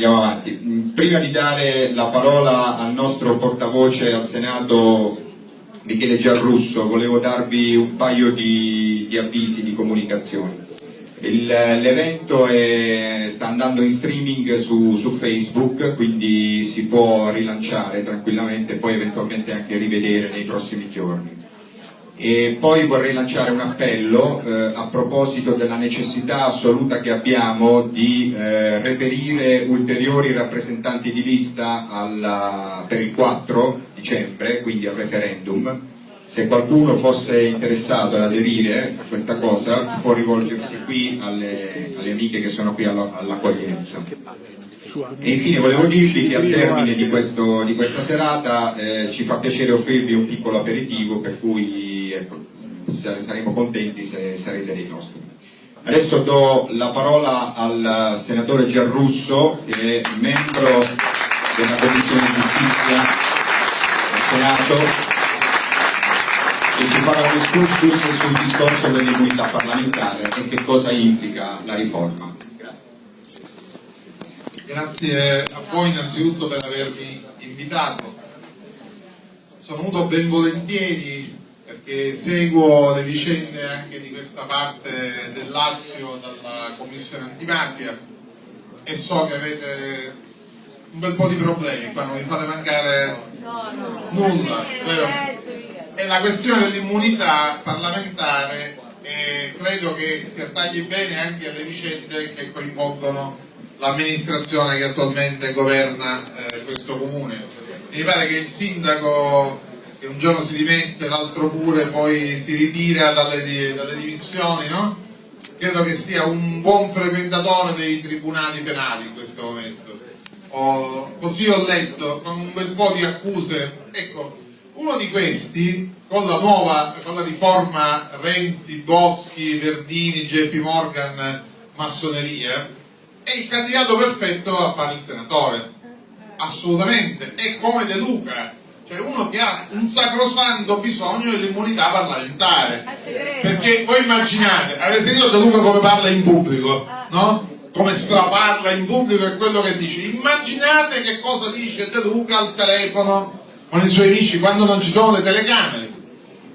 andiamo avanti. Prima di dare la parola al nostro portavoce al Senato Michele Giarrusso, volevo darvi un paio di, di avvisi, di comunicazioni. L'evento sta andando in streaming su, su, Facebook, quindi si può rilanciare tranquillamente e poi eventualmente anche rivedere nei prossimi giorni. E poi vorrei lanciare un appello eh, a proposito della necessità assoluta che abbiamo di eh, reperire ulteriori rappresentanti di lista alla, per il 4 dicembre, quindi al referendum, se qualcuno fosse interessato ad aderire a questa cosa può rivolgersi qui alle, alle amiche che sono qui all'accoglienza. E infine volevo dirvi che al termine di, questo, di questa serata eh, ci fa piacere offrirvi un piccolo aperitivo per cui ecco, saremo contenti se sarete dei nostri. Adesso do la parola al senatore Giarrusso che è membro della Commissione di Giustizia del Senato e ci farà un excursus sul discorso dell'immunità parlamentare e che cosa implica la riforma. Grazie a voi innanzitutto per avermi invitato. Sono venuto ben volentieri perché seguo le vicende anche di questa parte del Lazio dalla Commissione antimafia e so che avete un bel po' di problemi, qua non vi fate mancare nulla, vero? e la questione dell'immunità parlamentare eh, credo che si attagli bene anche alle vicende che coinvolgono l'amministrazione che attualmente governa eh, questo comune. Mi pare che il sindaco che un giorno si dimette, l'altro pure, poi si ritira dalle, dalle dimissioni, no? Credo che sia un buon frequentatore dei tribunali penali in questo momento. Ho, così ho letto, con un bel po' di accuse. Ecco, uno di questi, con la nuova, con la riforma Renzi, Boschi, Verdini, JP Morgan, massoneria, è il candidato perfetto a fare il senatore. Assolutamente. È come De Luca, cioè uno che ha un sacrosanto bisogno dell'immunità parlamentare. Perché voi immaginate, avete sentito De Luca come parla in pubblico, no? Come straparla in pubblico è quello che dice. Immaginate che cosa dice De Luca al telefono con i suoi amici quando non ci sono le telecamere.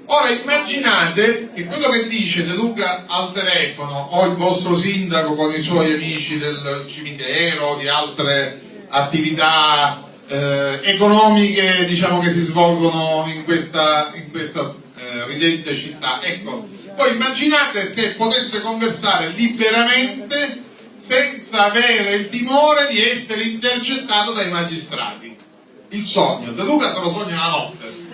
Ora immaginate che quello che dice De Luca al telefono o il vostro sindaco con i suoi amici del cimitero o di altre attività eh, economiche diciamo, che si svolgono in questa, in questa eh, ridente città. Ecco, poi immaginate se potesse conversare liberamente senza avere il timore di essere intercettato dai magistrati il sogno, De Luca se lo sogna la notte.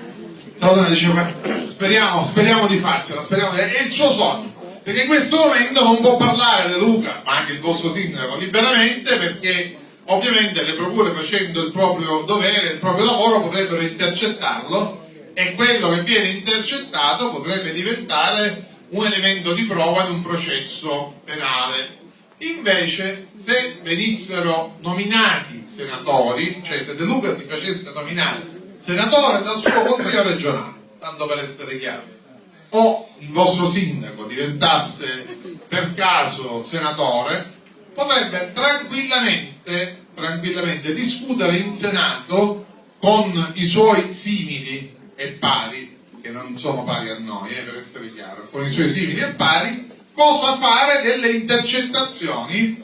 Allora diceva, speriamo, speriamo di farcela, speriamo di... è il suo sogno. Perché in questo momento non può parlare De Luca, ma anche il vostro sindaco, liberamente, perché ovviamente le procure facendo il proprio dovere, il proprio lavoro, potrebbero intercettarlo e quello che viene intercettato potrebbe diventare un elemento di prova in un processo penale. Invece, se venissero nominati senatori, cioè se De Luca si facesse nominare senatore dal suo consiglio regionale, tanto per essere chiaro, o il vostro sindaco diventasse per caso senatore, potrebbe tranquillamente, tranquillamente discutere in Senato con i suoi simili e pari, che non sono pari a noi, eh, per essere chiaro, con i suoi simili e pari, cosa fare delle intercettazioni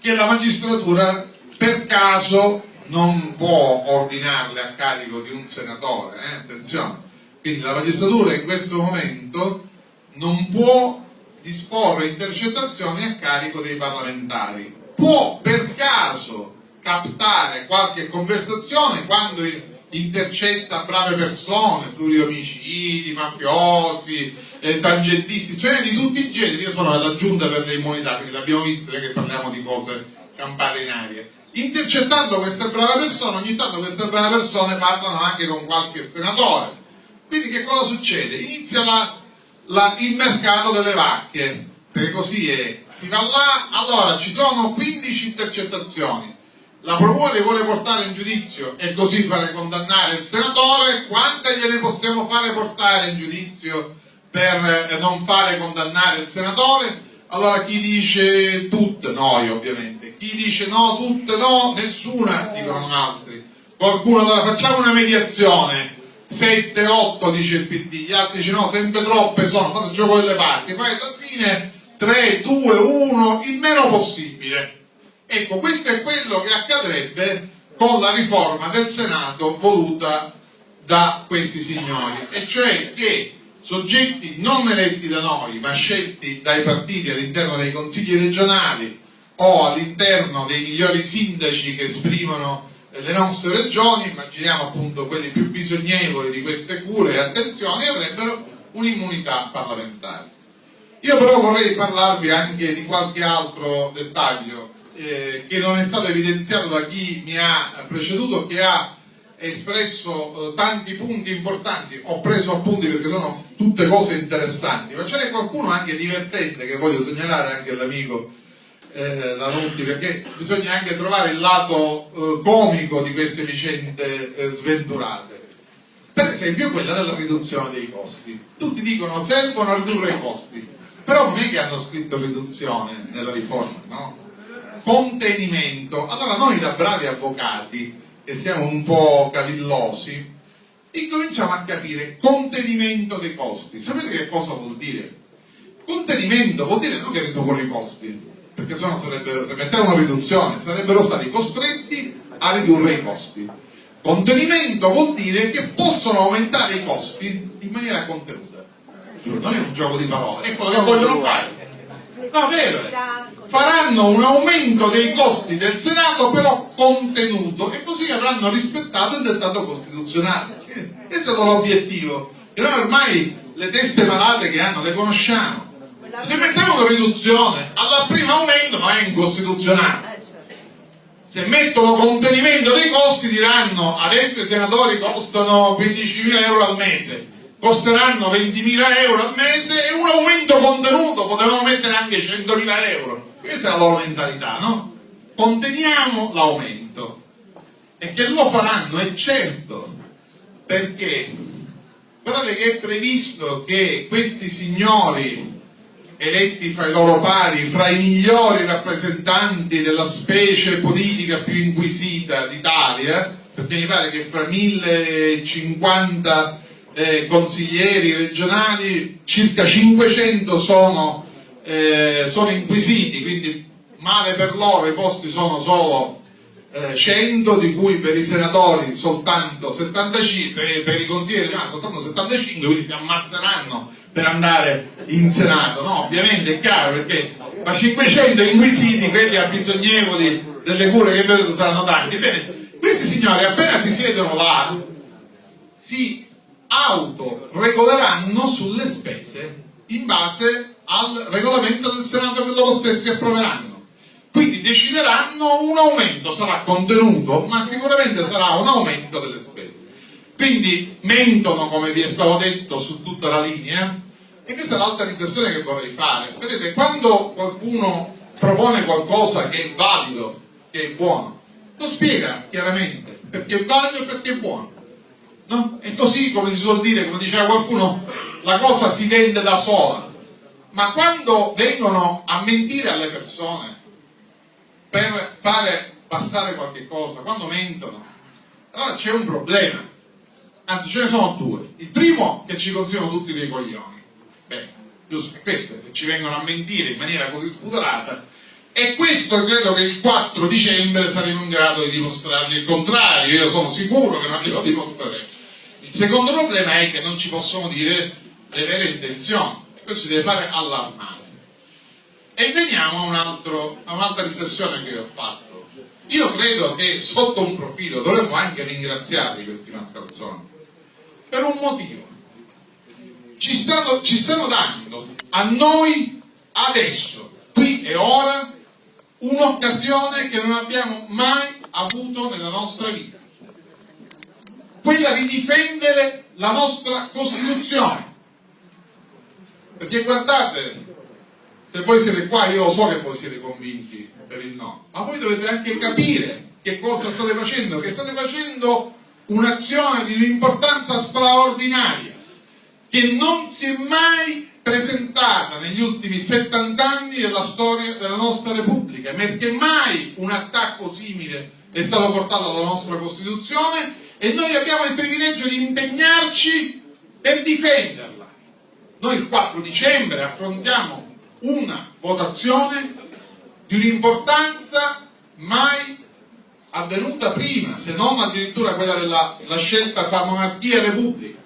che la magistratura per caso non può ordinarle a carico di un senatore, eh? attenzione. Quindi la magistratura in questo momento non può disporre intercettazioni a carico dei parlamentari. Può per caso captare qualche conversazione quando intercetta brave persone, pluriomicidi, mafiosi, eh, tangentisti, cioè di tutti i generi. Io sono alla giunta per le immunità, quindi l'abbiamo visto che parliamo di cose campate in aria. Intercettando queste brave persone, ogni tanto queste brave persone parlano anche con qualche senatore. Quindi che cosa succede? Inizia la, la, il mercato delle vacche, perché così è. Si va là, allora ci sono 15 intercettazioni, la procura li vuole portare in giudizio e così fare condannare il senatore, quante gliene possiamo fare portare in giudizio per eh, non fare condannare il senatore, allora chi dice tutte, noi ovviamente, chi dice no, tutte? No, nessuna, dicono altri. Qualcuno allora facciamo una mediazione, 7, 8 dice il PD, gli altri dicono no, sempre troppe sono, fate il gioco delle parti, poi alla fine 3, 2, 1, il meno possibile. Ecco, questo è quello che accadrebbe con la riforma del Senato voluta da questi signori, e cioè che soggetti non eletti da noi, ma scelti dai partiti all'interno dei consigli regionali o all'interno dei migliori sindaci che esprimono le nostre regioni, immaginiamo appunto quelli più bisognevoli di queste cure e attenzioni, avrebbero un'immunità parlamentare. Io però vorrei parlarvi anche di qualche altro dettaglio eh, che non è stato evidenziato da chi mi ha preceduto, che ha espresso eh, tanti punti importanti, ho preso appunti perché sono tutte cose interessanti, ma ce n'è qualcuno anche divertente che voglio segnalare anche all'amico eh, Lanutti, perché bisogna anche trovare il lato eh, comico di queste vicende eh, sventurate. Per esempio quella della riduzione dei costi. Tutti dicono servono a ridurre i costi, però non è che hanno scritto riduzione nella riforma, no? Contenimento. Allora noi da bravi avvocati, che siamo un po' cavillosi, incominciamo a capire contenimento dei costi. Sapete che cosa vuol dire? Contenimento vuol dire non che ridurre i costi, perché sennò sarebbero, se mettevano una riduzione, sarebbero stati costretti a ridurre i costi. Contenimento vuol dire che possono aumentare i costi in maniera contenuta. Non è un gioco di parole, è quello che vogliono fare. No, vero. Faranno un aumento dei costi del Senato, però contenuto, e così avranno rispettato il dettato costituzionale. Questo è stato l'obiettivo. E noi ormai le teste malate che hanno le conosciamo se mettiamo una riduzione al primo aumento ma è incostituzionale. Se mettono contenimento dei costi diranno adesso i senatori costano 15.000 euro al mese. Costeranno 20.000 euro al mese e un aumento contenuto potevano mettere anche 100.000 euro. Questa è la loro mentalità no? conteniamo l'aumento. E che lo faranno è certo. Perché? Guardate che è previsto che questi signori eletti fra i loro pari, fra i migliori rappresentanti della specie politica più inquisita d'Italia, perché mi pare che fra 1050 eh, consiglieri regionali circa 500 sono, eh, sono inquisiti, quindi male per loro i posti sono solo 100 eh, di cui per i senatori soltanto 75 per i consiglieri ah, soltanto 75 quindi si ammazzeranno per andare in Senato, no? Ovviamente è chiaro perché ma 500 inquisiti, quelli abbisognevoli delle cure che vedete saranno tanti. Bene, questi signori appena si siedono là si autoregoleranno sulle spese in base al regolamento del Senato che loro stessi approveranno. Quindi decideranno un aumento, sarà contenuto, ma sicuramente sarà un aumento delle spese. Quindi mentono, come vi è stato detto, su tutta la linea, e questa è l'altra riflessione che vorrei fare. Vedete, quando qualcuno propone qualcosa che è valido, che è buono, lo spiega chiaramente perché è valido e perché è buono. No? E così, come si suol dire, come diceva qualcuno, la cosa si vende da sola. Ma quando vengono a mentire alle persone per fare passare qualche cosa, quando mentono, allora c'è un problema. Anzi, ce ne sono due. Il primo che ci consigliano tutti dei coglioni Giusto che ci vengono a mentire in maniera così spudorata e questo credo che il 4 dicembre saremo in grado di dimostrargli il contrario, io sono sicuro che non glielo dimostreremo. Il secondo problema è che non ci possono dire le vere intenzioni, questo si deve fare allarmare. E veniamo a un'altra riflessione che ho fatto. Io credo che sotto un profilo dovremmo anche ringraziare questi mascalzoni, per un motivo ci stanno, ci stanno dando a noi adesso, qui e ora, un'occasione che non abbiamo mai avuto nella nostra vita. Quella di difendere la nostra Costituzione. Perché guardate, se voi siete qua, io lo so che voi siete convinti per il no, ma voi dovete anche capire che cosa state facendo, che state facendo un'azione di un'importanza straordinaria che non si è mai presentata negli ultimi 70 anni della storia della nostra Repubblica, perché mai un attacco simile è stato portato alla nostra Costituzione e noi abbiamo il privilegio di impegnarci per difenderla. Noi il 4 dicembre affrontiamo una votazione di un'importanza mai avvenuta prima, se non addirittura quella della scelta fra monarchia e repubblica.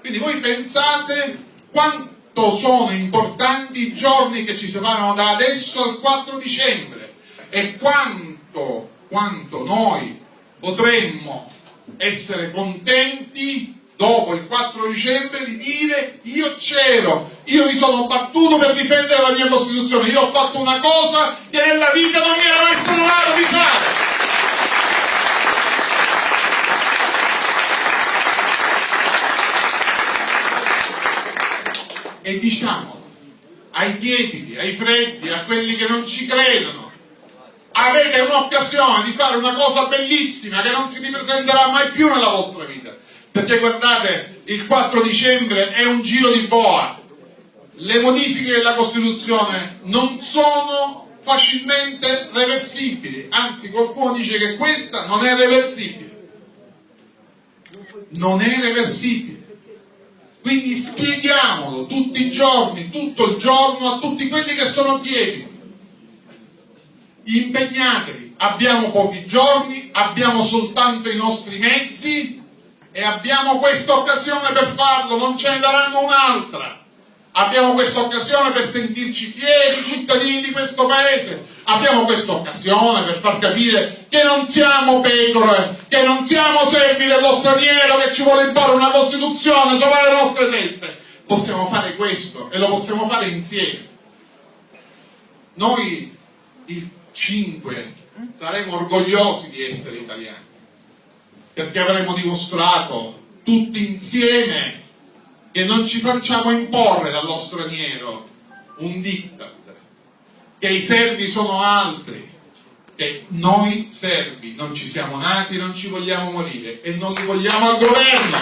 Quindi voi pensate quanto sono importanti i giorni che ci separano da adesso al 4 dicembre e quanto, quanto noi potremmo essere contenti dopo il 4 dicembre di dire io c'ero, io mi sono battuto per difendere la mia Costituzione, io ho fatto una cosa che nella vita non mi era mai stato di fare. E diciamo ai tiepidi, ai freddi, a quelli che non ci credono, avete un'occasione di fare una cosa bellissima che non si ripresenterà mai più nella vostra vita. Perché guardate, il 4 dicembre è un giro di boa. Le modifiche della Costituzione non sono facilmente reversibili, anzi qualcuno dice che questa non è reversibile. Non è reversibile. Quindi spieghiamolo tutti i giorni, tutto il giorno a tutti quelli che sono piedi. Impegnatevi, abbiamo pochi giorni, abbiamo soltanto i nostri mezzi e abbiamo questa occasione per farlo, non ce ne daranno un'altra. Abbiamo questa occasione per sentirci fieri cittadini di questo paese, abbiamo questa occasione per far capire che non siamo pecore, che non siamo servi dello straniero che ci vuole imparare una Costituzione sopra le nostre teste. Possiamo fare questo e lo possiamo fare insieme. Noi il 5 saremo orgogliosi di essere italiani, perché avremo dimostrato tutti insieme che non ci facciamo imporre dallo straniero un diktat, che i servi sono altri, che noi servi non ci siamo nati, non ci vogliamo morire e non li vogliamo al governo.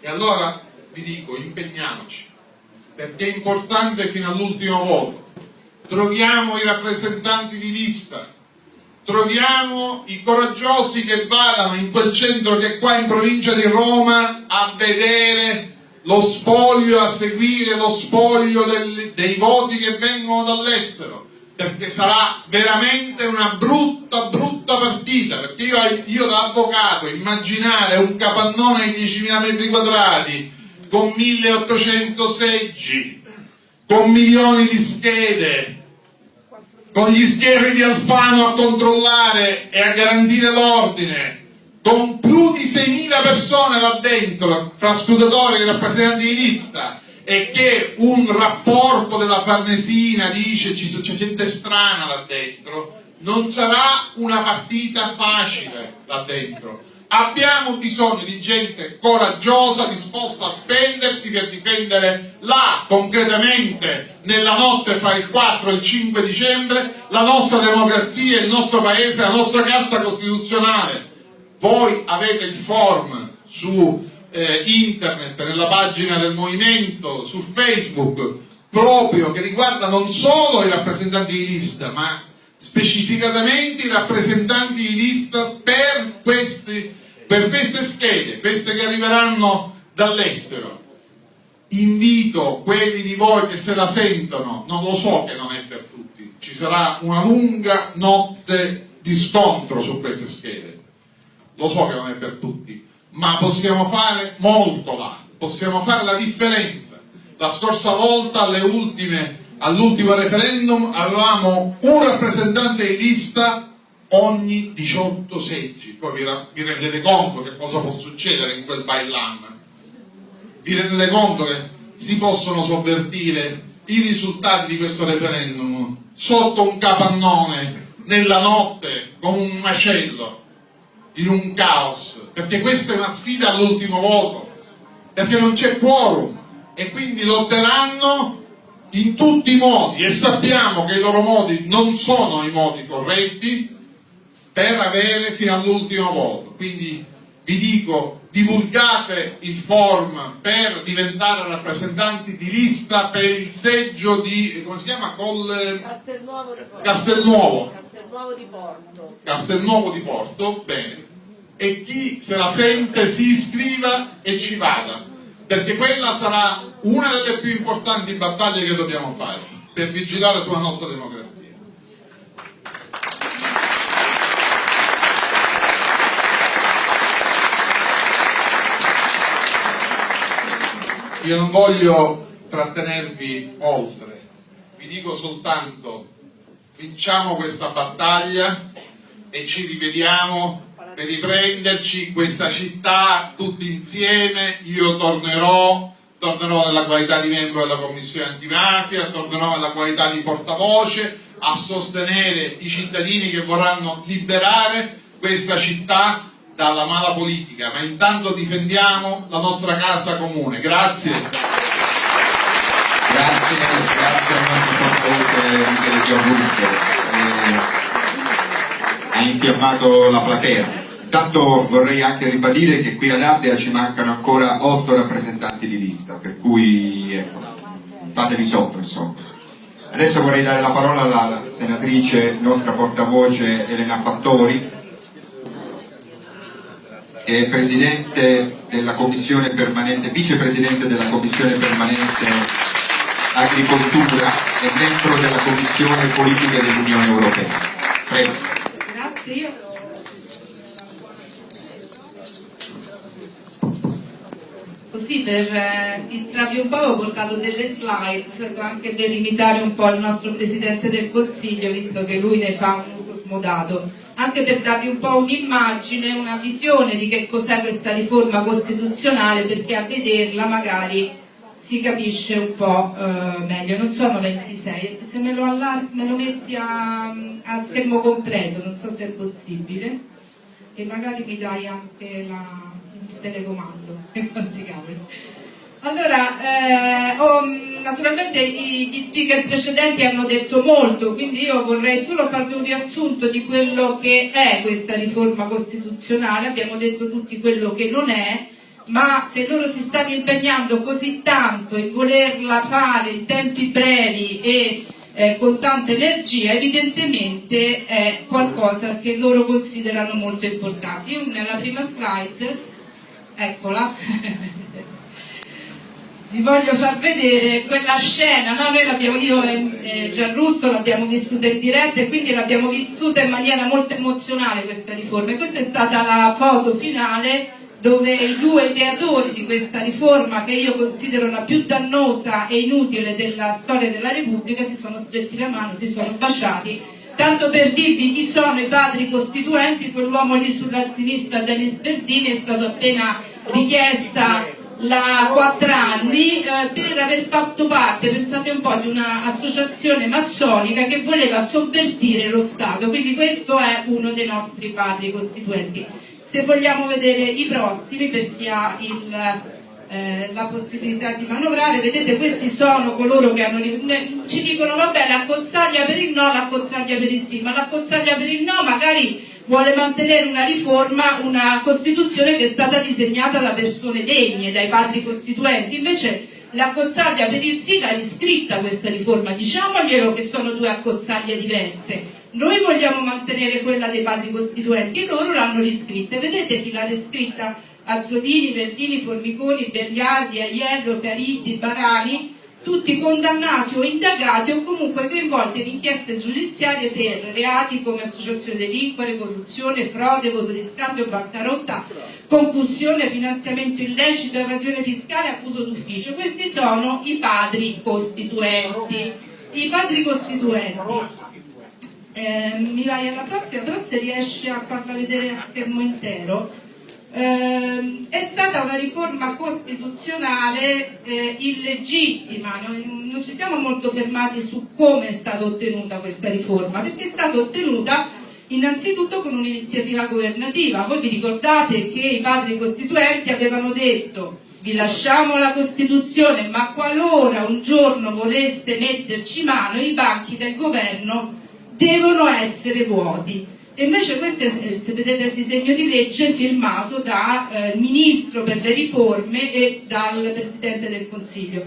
E allora vi dico, impegniamoci, perché è importante fino all'ultimo voto. Troviamo i rappresentanti di lista, troviamo i coraggiosi che vadano in quel centro che è qua in provincia di Roma a vedere lo spoglio, a seguire lo spoglio del, dei voti che vengono dall'estero perché sarà veramente una brutta brutta partita perché io, io da avvocato immaginare un capannone di 10.000 metri quadrati con 1800 seggi con milioni di schede con gli scherri di Alfano a controllare e a garantire l'ordine, con più di 6.000 persone là dentro, fra scrutatori e rappresentanti di lista, e che un rapporto della Farnesina dice c'è gente strana là dentro, non sarà una partita facile là dentro Abbiamo bisogno di gente coraggiosa, disposta a spendersi per difendere là, concretamente, nella notte fra il 4 e il 5 dicembre, la nostra democrazia, il nostro paese, la nostra carta costituzionale. Voi avete il form su eh, internet, nella pagina del movimento, su Facebook, proprio che riguarda non solo i rappresentanti di lista, ma specificatamente i rappresentanti di lista per questi per queste schede, queste che arriveranno dall'estero, invito quelli di voi che se la sentono, non lo so che non è per tutti, ci sarà una lunga notte di scontro su queste schede, lo so che non è per tutti, ma possiamo fare molto là, possiamo fare la differenza. La scorsa volta, all'ultimo referendum, avevamo un rappresentante di lista ogni 18 seggi. Poi vi, vi rendete conto che cosa può succedere in quel bailan? Vi rendete conto che si possono sovvertire i risultati di questo referendum sotto un capannone, nella notte, con un macello, in un caos, perché questa è una sfida all'ultimo voto, perché non c'è quorum. E quindi lotteranno in tutti i modi. E sappiamo che i loro modi non sono i modi corretti per avere fino all'ultimo voto. Quindi vi dico, divulgate il form per diventare rappresentanti di lista per il seggio di, come si chiama? Col... Castelnuovo di Porto. Castelnuovo. Castelnuovo di Porto. Castelnuovo di Porto, bene. E chi se la sente si iscriva e ci vada, perché quella sarà una delle più importanti battaglie che dobbiamo fare per vigilare sulla nostra democrazia. Io non voglio trattenervi oltre, vi dico soltanto vinciamo questa battaglia e ci rivediamo per riprenderci questa città tutti insieme, io tornerò, tornerò nella qualità di membro della commissione antimafia, tornerò nella qualità di portavoce a sostenere i cittadini che vorranno liberare questa città dalla mala politica, ma intanto difendiamo la nostra casa comune. Grazie. Grazie, grazie al nostro portavoce Michele Gianrusso. Eh, ha infiammato la platea. Intanto vorrei anche ribadire che qui ad Ardea ci mancano ancora otto rappresentanti di lista, per cui ecco, fatevi sotto insomma. Adesso vorrei dare la parola alla senatrice, nostra portavoce Elena Fattori, è presidente della commissione permanente, vicepresidente della commissione permanente agricoltura e membro della commissione politiche dell'Unione Europea. Prego. Grazie, così per eh, distrarvi un po' ho portato delle slides anche per imitare un po' il nostro Presidente del Consiglio visto che lui ne fa un uso smodato anche per darvi un po' un'immagine, una visione di che cos'è questa riforma costituzionale perché a vederla magari si capisce un po' eh, meglio, non sono 26, se me lo, me lo metti a, a schermo completo, non so se è possibile, e magari mi dai anche la, il telecomando, quanti cavoli. Allora, eh, ho, naturalmente i, gli speaker precedenti hanno detto molto, quindi io vorrei solo farvi un riassunto di quello che è questa riforma costituzionale, abbiamo detto tutti quello che non è, ma se loro si stanno impegnando così tanto in volerla fare in tempi brevi e eh, con tanta energia, evidentemente è qualcosa che loro considerano molto importante. Io nella prima slide, eccola, vi voglio far vedere quella scena, no? noi io e Gianrusso l'abbiamo vissuta in diretta e quindi l'abbiamo vissuta in maniera molto emozionale questa riforma e questa è stata la foto finale dove i due ideatori di questa riforma che io considero la più dannosa e inutile della storia della Repubblica si sono stretti la mano, si sono baciati tanto per dirvi chi sono i padri costituenti, quell'uomo lì sulla sinistra Denis Berdini è stato appena richiesta la 4 anni eh, per aver fatto parte, pensate un po', di un'associazione massonica che voleva sovvertire lo Stato, quindi questo è uno dei nostri padri costituenti. Se vogliamo vedere i prossimi, per chi ha il, eh, la possibilità di manovrare, vedete questi sono coloro che hanno, ci dicono vabbè la cozzaglia per il no, la cozzaglia per il sì, ma la cozzaglia per il no magari vuole mantenere una riforma, una Costituzione che è stata disegnata da persone degne, dai padri costituenti, invece l'accozzaglia per il sì l'ha riscritta questa riforma, diciamoglielo che sono due accozzaglie diverse. Noi vogliamo mantenere quella dei padri costituenti e loro l'hanno riscritta. Vedete chi l'ha riscritta? Azzolini, Verdini, Formiconi, Berliardi, Aiello, Caridi, Barani, tutti condannati o indagati o comunque coinvolti in inchieste giudiziarie per reati come associazione delinquere, corruzione, frode, voto di scambio, bancarotta, concussione, finanziamento illecito, evasione fiscale abuso d'ufficio. Questi sono i padri costituenti. I padri costituenti. Eh, mi vai alla prossima, però se riesci a farla vedere a schermo intero eh, è stata una riforma costituzionale eh, illegittima, non, non ci siamo molto fermati su come è stata ottenuta questa riforma, perché è stata ottenuta innanzitutto con un'iniziativa governativa. Voi vi ricordate che i padri costituenti avevano detto vi lasciamo la Costituzione, ma qualora un giorno voleste metterci mano, i banchi del governo devono essere vuoti. Invece questo è, se vedete il disegno di legge, firmato dal eh, Ministro per le riforme e dal Presidente del Consiglio.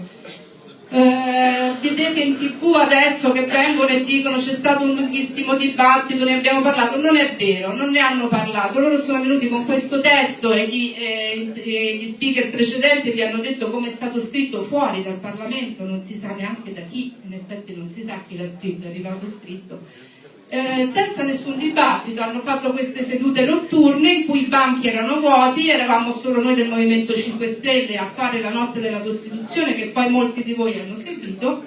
Eh, vedete in tv adesso che vengono e dicono c'è stato un lunghissimo dibattito, ne abbiamo parlato, non è vero, non ne hanno parlato, loro sono venuti con questo testo e gli, eh, gli speaker precedenti vi hanno detto come è stato scritto fuori dal Parlamento, non si sa neanche da chi, in effetti non si sa chi l'ha scritto, è arrivato scritto eh, senza nessun dibattito, hanno fatto queste sedute notturne in cui i banchi erano vuoti, eravamo solo noi del Movimento 5 Stelle a fare la notte della Costituzione che poi molti di voi hanno seguito,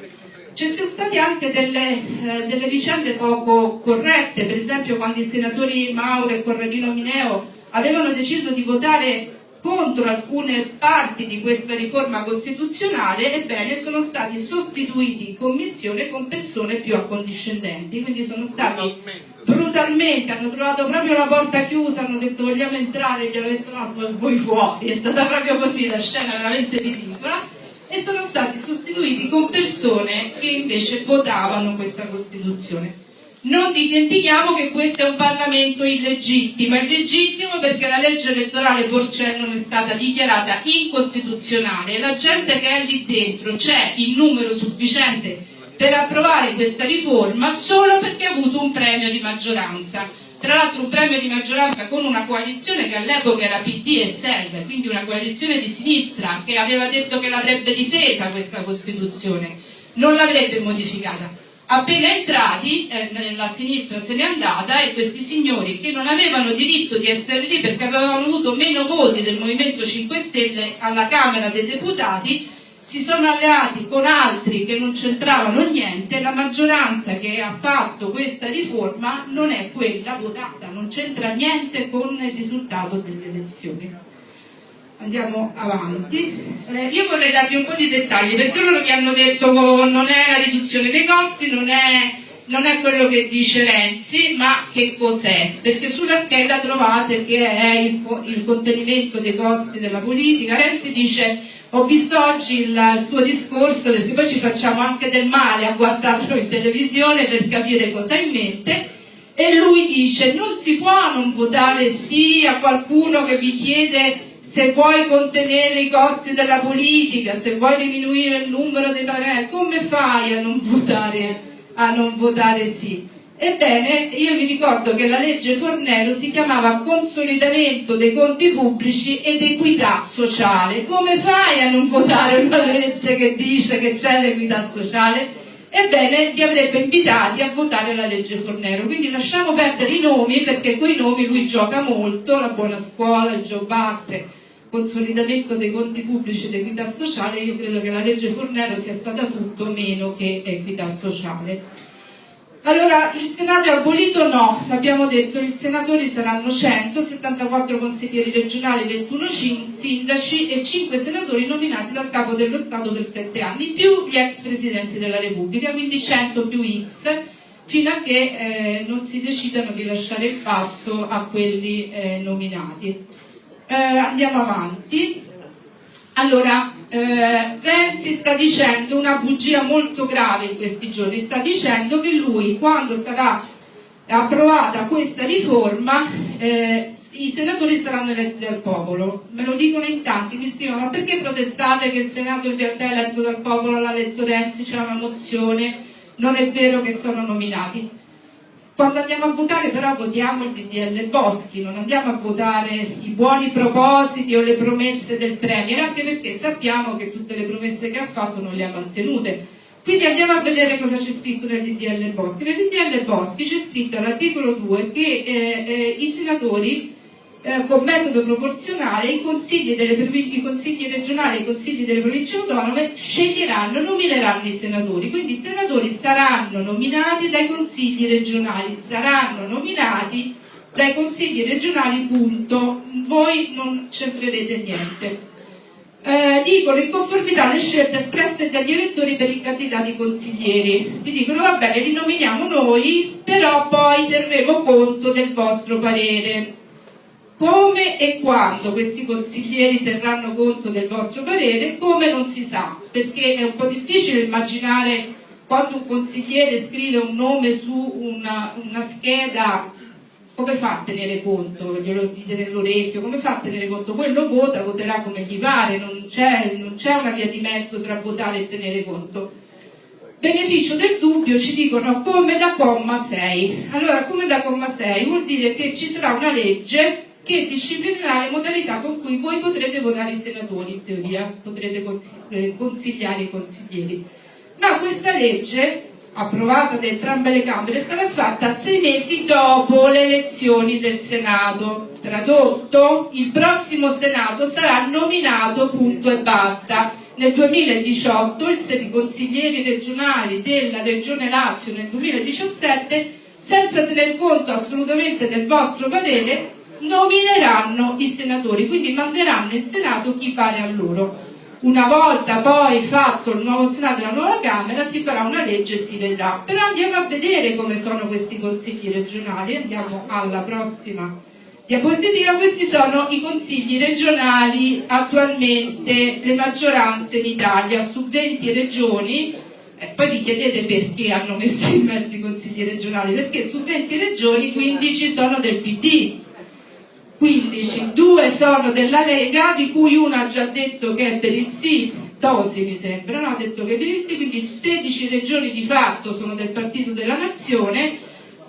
ci sono state anche delle, eh, delle vicende poco corrette, per esempio quando i senatori Mauro e Corradino Mineo avevano deciso di votare contro alcune parti di questa riforma costituzionale, ebbene sono stati sostituiti in commissione con persone più accondiscendenti, quindi sono stati brutalmente, hanno trovato proprio la porta chiusa, hanno detto vogliamo entrare, gli hanno detto no, voi fuori, è stata proprio così, la scena veramente ridicola, e sono stati sostituiti con persone che invece votavano questa Costituzione. Non dimentichiamo che questo è un Parlamento illegittimo, illegittimo perché la legge elettorale Porcellum è stata dichiarata incostituzionale e la gente che è lì dentro c'è in numero sufficiente per approvare questa riforma solo perché ha avuto un premio di maggioranza. Tra l'altro un premio di maggioranza con una coalizione che all'epoca era PD e Serve, quindi una coalizione di sinistra che aveva detto che l'avrebbe difesa questa Costituzione, non l'avrebbe modificata. Appena entrati, eh, la sinistra se n'è andata e questi signori che non avevano diritto di essere lì perché avevano avuto meno voti del Movimento 5 Stelle alla Camera dei Deputati, si sono alleati con altri che non c'entravano niente, la maggioranza che ha fatto questa riforma non è quella votata, non c'entra niente con il risultato delle elezioni andiamo avanti. Eh, io vorrei darvi un po' di dettagli perché loro vi hanno detto oh, non è la riduzione dei costi, non è, non è quello che dice Renzi, ma che cos'è? Perché sulla scheda trovate che è il, il, contenimento dei costi della politica. Renzi dice ho visto oggi il suo discorso perché poi ci facciamo anche del male a guardarlo in televisione per capire cosa ha in mente. E lui dice non si può non votare sì a qualcuno che vi chiede se vuoi contenere i costi della politica, se vuoi diminuire il numero dei pagani, come fai a non votare, a non votare sì? Ebbene, io mi ricordo che la legge Fornello si chiamava consolidamento dei conti pubblici ed equità sociale. Come fai a non votare una legge che dice che c'è l'equità sociale? Ebbene, li avrebbe invitati a votare la legge Fornero. Quindi lasciamo perdere i nomi perché quei nomi lui gioca molto, la buona scuola, il Joe Batte, consolidamento dei conti pubblici ed equità sociale, io credo che la legge Fornero sia stata tutto meno che equità sociale. Allora, il Senato è abolito? No, l'abbiamo detto, i senatori saranno 100, 74 consiglieri regionali, 21 sindaci e 5 senatori nominati dal Capo dello Stato per 7 anni, più gli ex presidenti della Repubblica, quindi 100 più X, fino a che eh, non si decidano di lasciare il passo a quelli eh, nominati eh, andiamo avanti. Allora, eh, Renzi sta dicendo una bugia molto grave in questi giorni, sta dicendo che lui quando sarà approvata questa riforma eh, i senatori saranno eletti dal popolo. Me lo dicono in tanti, mi scrivono ma perché protestate che il Senato in realtà è eletto dal popolo, l'ha letto Renzi, c'è una mozione, non è vero che sono nominati. Quando andiamo a votare però votiamo il DDL Boschi, non andiamo a votare i buoni propositi o le promesse del Premier, anche perché sappiamo che tutte le promesse che ha fatto non le ha mantenute. Quindi andiamo a vedere cosa c'è scritto nel DDL Boschi. Nel DDL Boschi c'è scritto all'articolo 2 che eh, eh, i senatori eh, con metodo proporzionale i consigli, i consigli regionali e i consigli delle province autonome sceglieranno, nomineranno i senatori, quindi i senatori saranno nominati dai consigli regionali, saranno nominati dai consigli regionali, punto, voi non c'entrerete niente. Eh, dicono in conformità alle scelte espresse dagli elettori per i candidati consiglieri. Ti dicono va bene, li nominiamo noi, però poi terremo conto del vostro parere. Come e quando questi consiglieri terranno conto del vostro parere, come non si sa, perché è un po' difficile immaginare quando un consigliere scrive un nome su una, una scheda come fa a tenere conto? Glielo dite nell'orecchio, come fa a tenere conto? Quello vota, voterà come gli pare, non c'è, una via di mezzo tra votare e tenere conto. Beneficio del dubbio ci dicono come da comma 6. Allora, come da comma 6 vuol dire che ci sarà una legge che disciplinerà le modalità con cui voi potrete votare i senatori, in teoria, potrete eh, consigliare i consiglieri. Ma questa legge, approvata da entrambe le Camere, sarà fatta sei mesi dopo le elezioni del Senato. Tradotto, il prossimo Senato sarà nominato, punto e basta nel 2018 i consiglieri regionali della Regione Lazio nel 2017 senza tener conto assolutamente del vostro parere nomineranno i senatori quindi manderanno in Senato chi pare a loro. Una volta poi fatto il nuovo Senato e la nuova Camera si farà una legge e si vedrà. Però andiamo a vedere come sono questi consigli regionali. Andiamo alla prossima diapositiva, questi sono i consigli regionali attualmente, le maggioranze in Italia, su 20 regioni, eh, poi vi chiedete perché hanno messo in mezzo i consigli regionali, perché su 20 regioni 15 sono del PD, 15, due sono della Lega, di cui una ha già detto che è per il sì, Tosi mi sembra, no? ha detto che è per il sì, quindi 16 regioni di fatto sono del Partito della Nazione,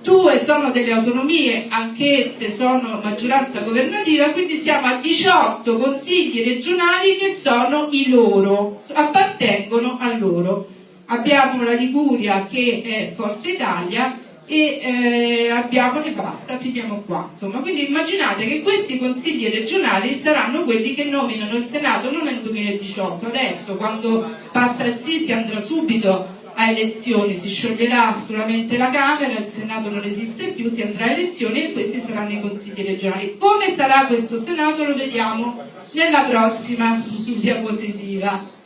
due sono delle autonomie, anch'esse sono maggioranza governativa, quindi siamo a 18 consigli regionali che sono i loro, appartengono a loro. Abbiamo la Liguria che è Forza Italia e eh, abbiamo e basta, finiamo qua. Insomma, quindi immaginate che questi consigli regionali saranno quelli che nominano il Senato non nel 2018, adesso quando passa il sì si andrà subito a elezioni, si scioglierà solamente la Camera, il Senato non esiste più, si andrà a elezioni e questi saranno i consigli regionali. Come sarà questo Senato lo vediamo nella prossima diapositiva.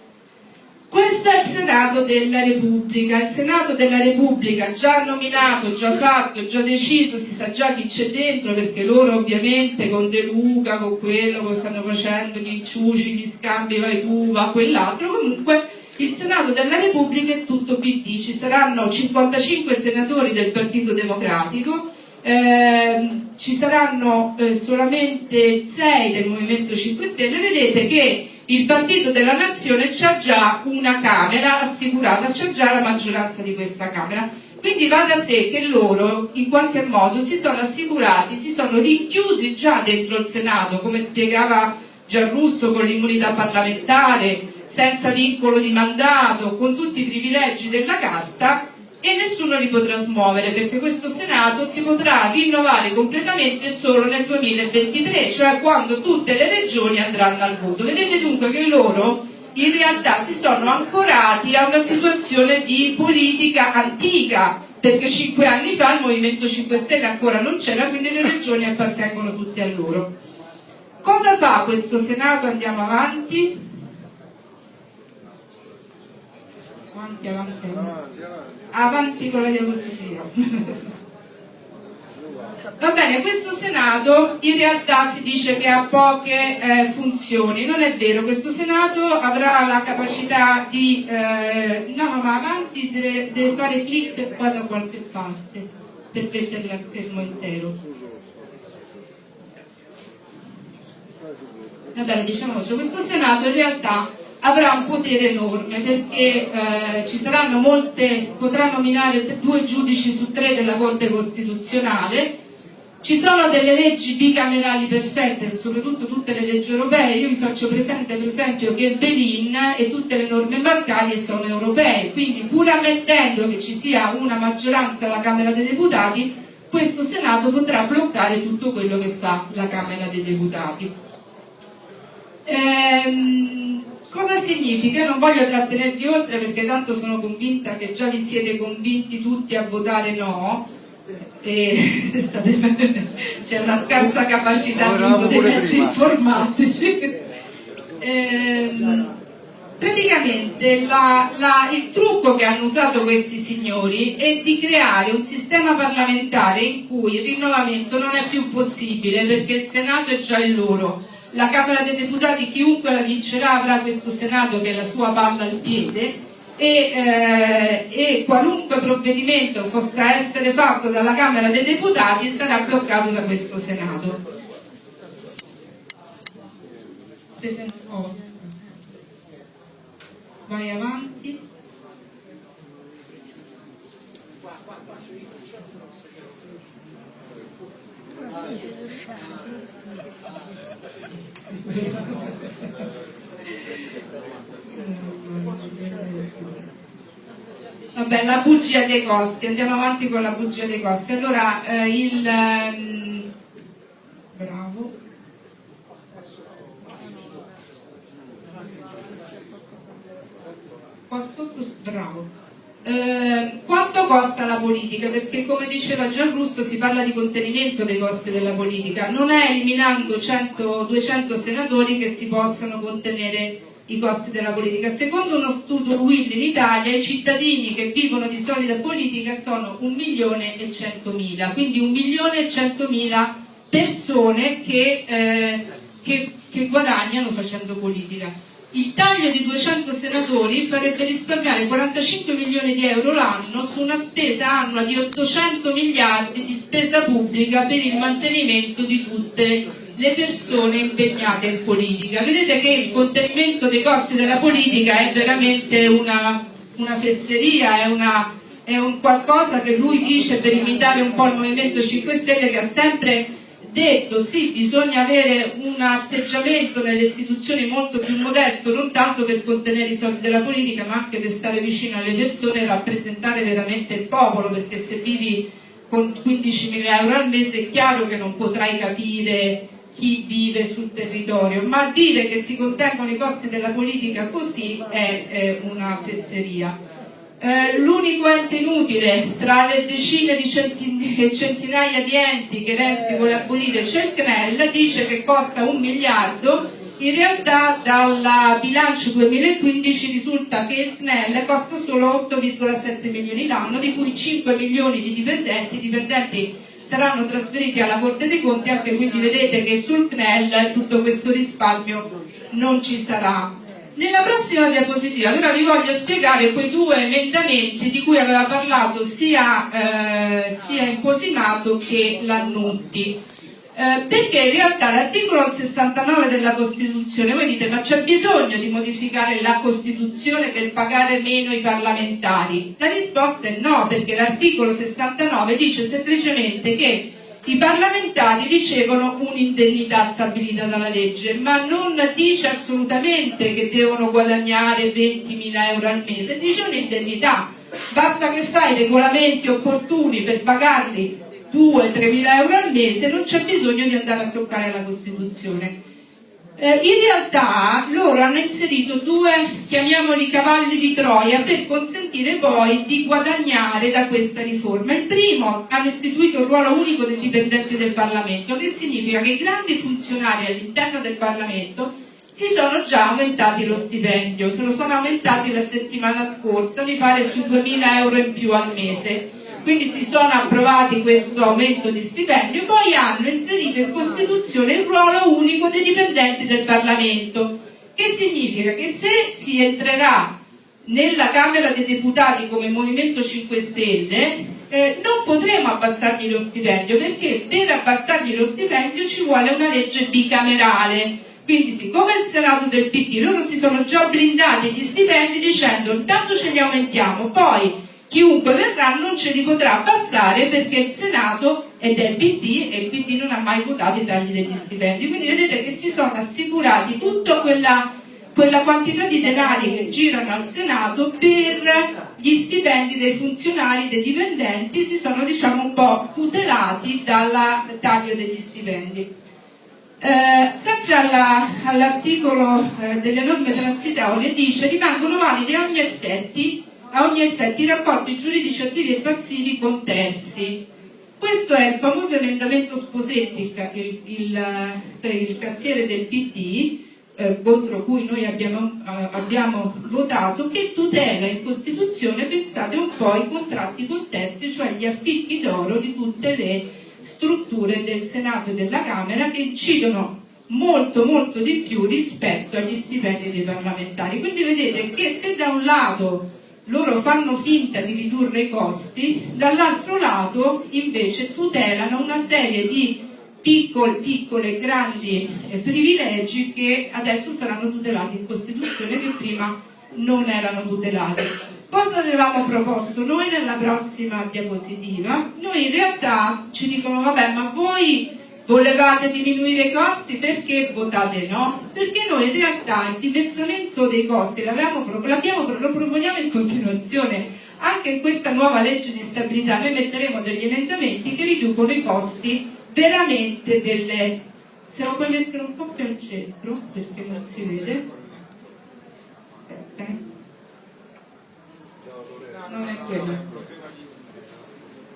Questo è il Senato della Repubblica, il Senato della Repubblica già nominato, già fatto, già deciso, si sa già chi c'è dentro perché loro ovviamente con De Luca, con quello che stanno facendo, gli inciuci, gli scambi, vai tu, va quell'altro, comunque il Senato della Repubblica è tutto PD, ci saranno 55 senatori del Partito Democratico, eh, ci saranno eh, solamente 6 del Movimento 5 Stelle, vedete che il Partito della Nazione c'ha già una Camera assicurata, c'ha già la maggioranza di questa Camera. Quindi va da sé che loro in qualche modo si sono assicurati, si sono rinchiusi già dentro il Senato, come spiegava Gianrusso con l'immunità parlamentare, senza vincolo di mandato, con tutti i privilegi della casta e nessuno li potrà smuovere perché questo Senato si potrà rinnovare completamente solo nel 2023, cioè quando tutte le regioni andranno al voto. Vedete dunque che loro in realtà si sono ancorati a una situazione di politica antica, perché cinque anni fa il Movimento 5 Stelle ancora non c'era, quindi le regioni appartengono tutte a loro. Cosa fa questo Senato? Andiamo avanti. avanti, avanti, avanti, avanti con la diapositiva. Va bene, questo Senato in realtà si dice che ha poche eh, funzioni, non è vero, questo Senato avrà la capacità di, eh, no ma avanti deve, fare clic e poi da qualche parte per metterla a schermo intero. Va bene, diciamo, questo Senato in realtà avrà un potere enorme perché eh, ci saranno molte, potrà nominare due giudici su tre della Corte Costituzionale, ci sono delle leggi bicamerali perfette, soprattutto tutte le leggi europee, io vi faccio presente per esempio che il Belin e tutte le norme bancarie sono europee, quindi pur ammettendo che ci sia una maggioranza alla Camera dei Deputati, questo Senato potrà bloccare tutto quello che fa la Camera dei Deputati. Ehm, Cosa significa? Non voglio trattenervi oltre perché tanto sono convinta che già vi siete convinti tutti a votare no. C'è una scarsa capacità di uso dei mezzi informatici. Eh, praticamente la, la, il trucco che hanno usato questi signori è di creare un sistema parlamentare in cui il rinnovamento non è più possibile perché il Senato è già il loro la Camera dei Deputati, chiunque la vincerà avrà questo Senato che è la sua palla al piede e, eh, e qualunque provvedimento possa essere fatto dalla Camera dei Deputati sarà bloccato da questo Senato. Vai avanti. Vabbè, la bugia dei costi, andiamo avanti con la bugia dei costi. Allora, eh, il... ehm, bravo. Qua sotto, bravo. Eh, quanto costa la politica? Perché come diceva Gianrusso si parla di contenimento dei costi della politica, non è eliminando 100, 200 senatori che si possano contenere i costi della politica. Secondo uno studio Will in Italia i cittadini che vivono di solida politica sono 1 milione e 100 mila, quindi 1 milione e 100 mila persone che, eh, che, che guadagnano facendo politica. Il taglio di 200 senatori farebbe risparmiare 45 milioni di euro l'anno su una spesa annua di 800 miliardi di spesa pubblica per il mantenimento di tutte le persone impegnate in politica. Vedete che il contenimento dei costi della politica è veramente una, una fesseria, è, una, è un qualcosa che lui dice per imitare un po' il Movimento 5 Stelle che ha sempre detto sì, bisogna avere un atteggiamento nelle istituzioni molto più modesto, non tanto per contenere i soldi della politica, ma anche per stare vicino alle persone e rappresentare veramente il popolo, perché se vivi con 15.000 euro al mese è chiaro che non potrai capire chi vive sul territorio, ma dire che si contengono i costi della politica così è, è una fesseria. Eh, l'unico ente inutile tra le decine di centinaia di enti che Renzi vuole abolire c'è il CNEL, dice che costa un miliardo, in realtà dal bilancio 2015 risulta che il CNEL costa solo 8,7 milioni l'anno, di cui 5 milioni di dipendenti, i dipendenti saranno trasferiti alla Corte dei Conti, anche quindi vedete che sul CNEL tutto questo risparmio non ci sarà. Nella prossima diapositiva allora vi voglio spiegare quei due emendamenti di cui aveva parlato sia, eh, sia Imposimato che Lannutti. Eh, perché in realtà l'articolo 69 della Costituzione, voi dite ma c'è bisogno di modificare la Costituzione per pagare meno i parlamentari? La risposta è no, perché l'articolo 69 dice semplicemente che i parlamentari ricevono un'indennità stabilita dalla legge, ma non dice assolutamente che devono guadagnare 20.000 euro al mese, dice un'indennità. Basta che fai i regolamenti opportuni per pagarli 2-3 mila euro al mese, non c'è bisogno di andare a toccare la Costituzione. Eh, in realtà loro hanno inserito due, chiamiamoli cavalli di Troia, per consentire poi di guadagnare da questa riforma. Il primo, hanno istituito il ruolo unico dei dipendenti del Parlamento, che significa che i grandi funzionari all'interno del Parlamento si sono già aumentati lo stipendio, se lo sono aumentati la settimana scorsa, mi pare sui 2.000 euro in più al mese quindi si sono approvati questo aumento di stipendio e poi hanno inserito in Costituzione il ruolo unico dei dipendenti del Parlamento, che significa che se si entrerà nella Camera dei Deputati come Movimento 5 Stelle eh, non potremo abbassargli lo stipendio perché per abbassargli lo stipendio ci vuole una legge bicamerale. Quindi siccome il Senato del PD loro si sono già blindati gli stipendi dicendo intanto ce li aumentiamo poi chiunque verrà non ce li potrà passare perché il Senato è del PD e il PD non ha mai votato i tagli degli stipendi. Quindi vedete che si sono assicurati tutta quella, quella quantità di denari che girano al Senato per gli stipendi dei funzionari, dei dipendenti, si sono diciamo un po' tutelati dal taglio degli stipendi. Eh, sempre all'articolo all eh, delle norme transitorie dice rimangono valide ogni effetti a ogni effetto i rapporti giuridici attivi e passivi con terzi. Questo è il famoso emendamento Sposetti, il, il, il, il cassiere del PD, eh, contro cui noi abbiamo, eh, abbiamo, votato, che tutela in Costituzione, pensate un po', i contratti con terzi, cioè gli affitti d'oro di tutte le strutture del Senato e della Camera che incidono molto molto di più rispetto agli stipendi dei parlamentari. Quindi vedete che se da un lato loro fanno finta di ridurre i costi, dall'altro lato invece tutelano una serie di piccoli, piccole e grandi eh, privilegi che adesso saranno tutelati in Costituzione che prima non erano tutelati. Cosa avevamo proposto noi nella prossima diapositiva? Noi in realtà ci dicono vabbè ma voi volevate diminuire i costi? Perché votate no? Perché noi in realtà il dimezzamento dei costi lo proponiamo in continuazione. Anche in questa nuova legge di stabilità noi metteremo degli emendamenti che riducono i costi veramente delle se lo puoi mettere un po' più al centro perché non si vede. Aspetta non è quello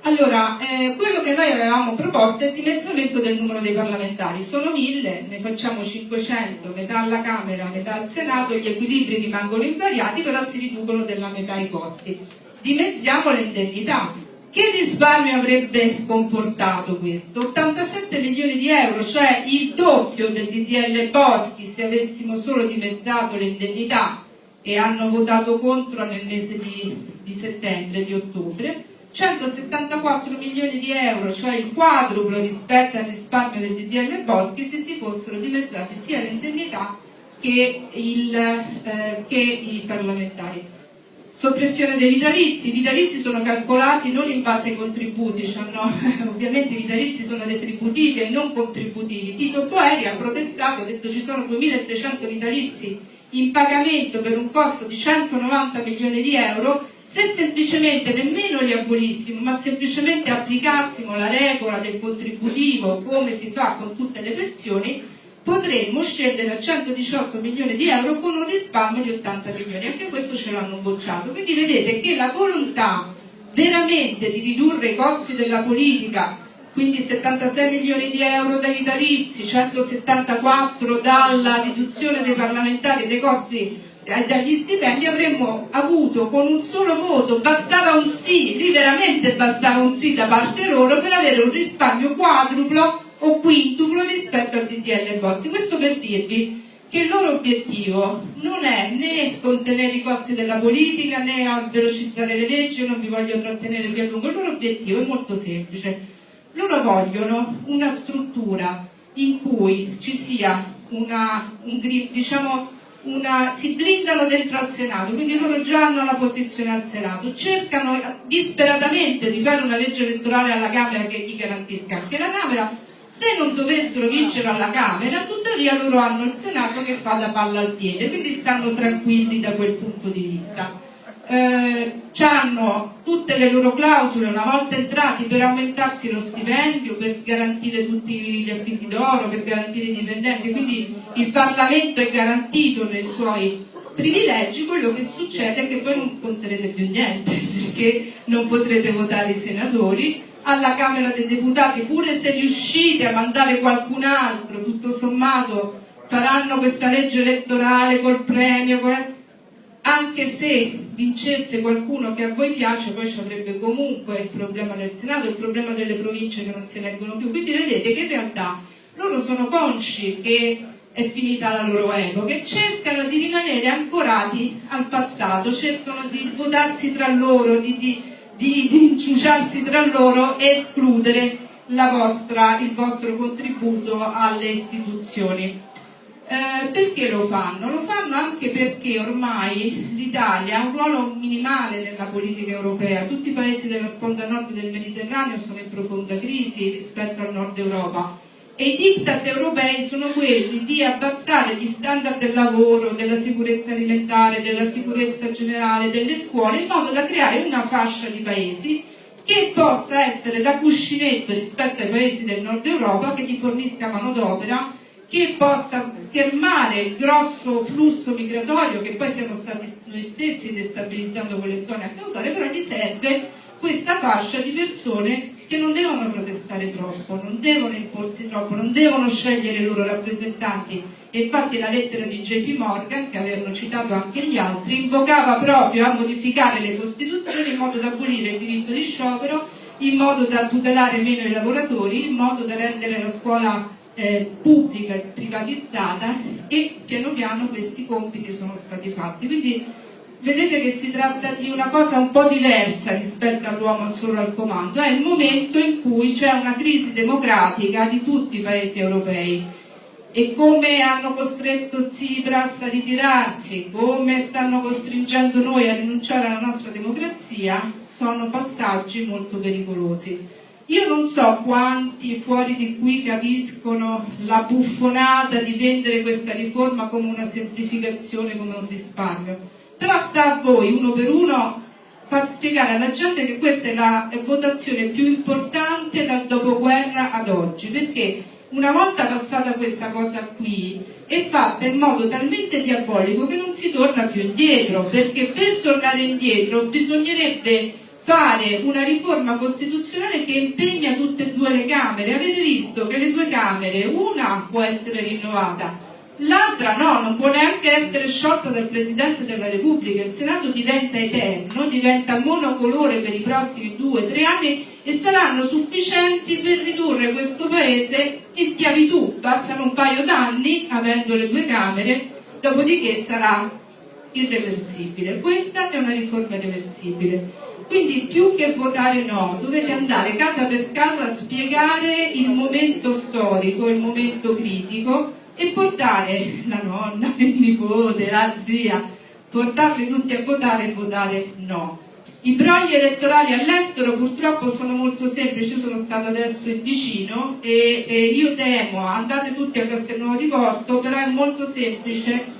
allora, eh, quello che noi avevamo proposto è il dimezzamento del numero dei parlamentari. Sono mille, ne facciamo 500, metà alla Camera, metà al Senato, gli equilibri rimangono invariati, però si riducono della metà i costi. Dimezziamo le indennità. Che risparmio avrebbe comportato questo? 87 milioni di euro, cioè il doppio del DDL Boschi se avessimo solo dimezzato le indennità e hanno votato contro nel mese di, di settembre, di ottobre 174 milioni di euro, cioè il quadruplo rispetto al risparmio del DDL Boschi se si fossero dimezzate sia le indennità che, eh, che i parlamentari. Soppressione dei vitalizi, i vitalizi sono calcolati non in base ai contributi, cioè no, ovviamente i vitalizi sono retributivi e non contributivi. Tito Boeri ha protestato, ha detto ci sono 2600 vitalizi in pagamento per un costo di 190 milioni di euro se semplicemente nemmeno li abolissimo, ma semplicemente applicassimo la regola del contributivo come si fa con tutte le pensioni, potremmo scendere a 118 milioni di euro con un risparmio di 80 milioni. Anche questo ce l'hanno bocciato. Quindi vedete che la volontà veramente di ridurre i costi della politica, quindi 76 milioni di euro dai vitalizi, 174 dalla riduzione dei parlamentari dei costi dagli stipendi avremmo avuto con un solo voto, bastava un sì, lì veramente bastava un sì da parte loro per avere un risparmio quadruplo o quintuplo rispetto al DDL Costi. Questo per dirvi che il loro obiettivo non è né contenere i costi della politica né velocizzare le leggi, non vi voglio trattenere più a lungo, il loro obiettivo è molto semplice. Loro vogliono una struttura in cui ci sia una, un, diciamo, una, si blindano dentro al Senato, quindi loro già hanno la posizione al Senato, cercano disperatamente di fare una legge elettorale alla Camera che gli garantisca anche la Camera, se non dovessero vincere alla Camera, tuttavia loro hanno il Senato che fa da palla al piede, quindi stanno tranquilli da quel punto di vista eh, hanno tutte le loro clausole una volta entrati per aumentarsi lo stipendio, per garantire tutti gli affitti d'oro, per garantire i dipendenti, quindi il Parlamento è garantito nei suoi privilegi, quello che succede è che poi non conterete più niente, perché non potrete votare i senatori, alla Camera dei Deputati, pure se riuscite a mandare qualcun altro, tutto sommato faranno questa legge elettorale col premio, anche se vincesse qualcuno che a voi piace, poi ci avrebbe comunque il problema del Senato, il problema delle province che non si eleggono più. Quindi vedete che in realtà loro sono consci che è finita la loro epoca e cercano di rimanere ancorati al passato, cercano di votarsi tra loro, di, di, di, di inciuciarsi tra loro e escludere vostra, il vostro contributo alle istituzioni. Eh, perché lo fanno? Lo fanno anche perché ormai l'Italia ha un ruolo minimale nella politica europea, tutti i paesi della sponda nord del Mediterraneo sono in profonda crisi rispetto al nord Europa e i diktat europei sono quelli di abbassare gli standard del lavoro, della sicurezza alimentare, della sicurezza generale, delle scuole, in modo da creare una fascia di paesi che possa essere da cuscinetto rispetto ai paesi del nord Europa, che gli fornisca manodopera che possa schermare il grosso flusso migratorio che poi siamo stati noi stessi destabilizzando quelle zone a causare, però gli serve questa fascia di persone che non devono protestare troppo, non devono imporsi troppo, non devono scegliere i loro rappresentanti. E infatti la lettera di JP Morgan, che avevano citato anche gli altri, invocava proprio a modificare le Costituzioni in modo da abolire il diritto di sciopero, in modo da tutelare meno i lavoratori, in modo da rendere la scuola eh, pubblica e privatizzata e piano piano questi compiti sono stati fatti. Quindi vedete che si tratta di una cosa un po' diversa rispetto all'uomo solo al comando, è il momento in cui c'è una crisi democratica di tutti i paesi europei e come hanno costretto Tsipras a ritirarsi, come stanno costringendo noi a rinunciare alla nostra democrazia, sono passaggi molto pericolosi. Io non so quanti fuori di qui capiscono la buffonata di vendere questa riforma come una semplificazione, come un risparmio, però sta a voi uno per uno far spiegare alla gente che questa è la votazione più importante dal dopoguerra ad oggi, perché una volta passata questa cosa qui è fatta in modo talmente diabolico che non si torna più indietro, perché per tornare indietro bisognerebbe fare una riforma costituzionale che impegna tutte e due le Camere. Avete visto che le due Camere, una può essere rinnovata, l'altra no, non può neanche essere sciolta dal Presidente della Repubblica. Il Senato diventa eterno, diventa monocolore per i prossimi due o tre anni e saranno sufficienti per ridurre questo Paese in schiavitù. Bastano un paio d'anni, avendo le due Camere, dopodiché sarà irreversibile. Questa è una riforma irreversibile. Quindi più che votare no, dovete andare casa per casa a spiegare il momento storico, il momento critico e portare la nonna, il nipote, la zia, portarli tutti a votare e votare no. I brogli elettorali all'estero purtroppo sono molto semplici, io sono stata adesso in Ticino e, e io temo, andate tutti a Castelnuovo di Porto, però è molto semplice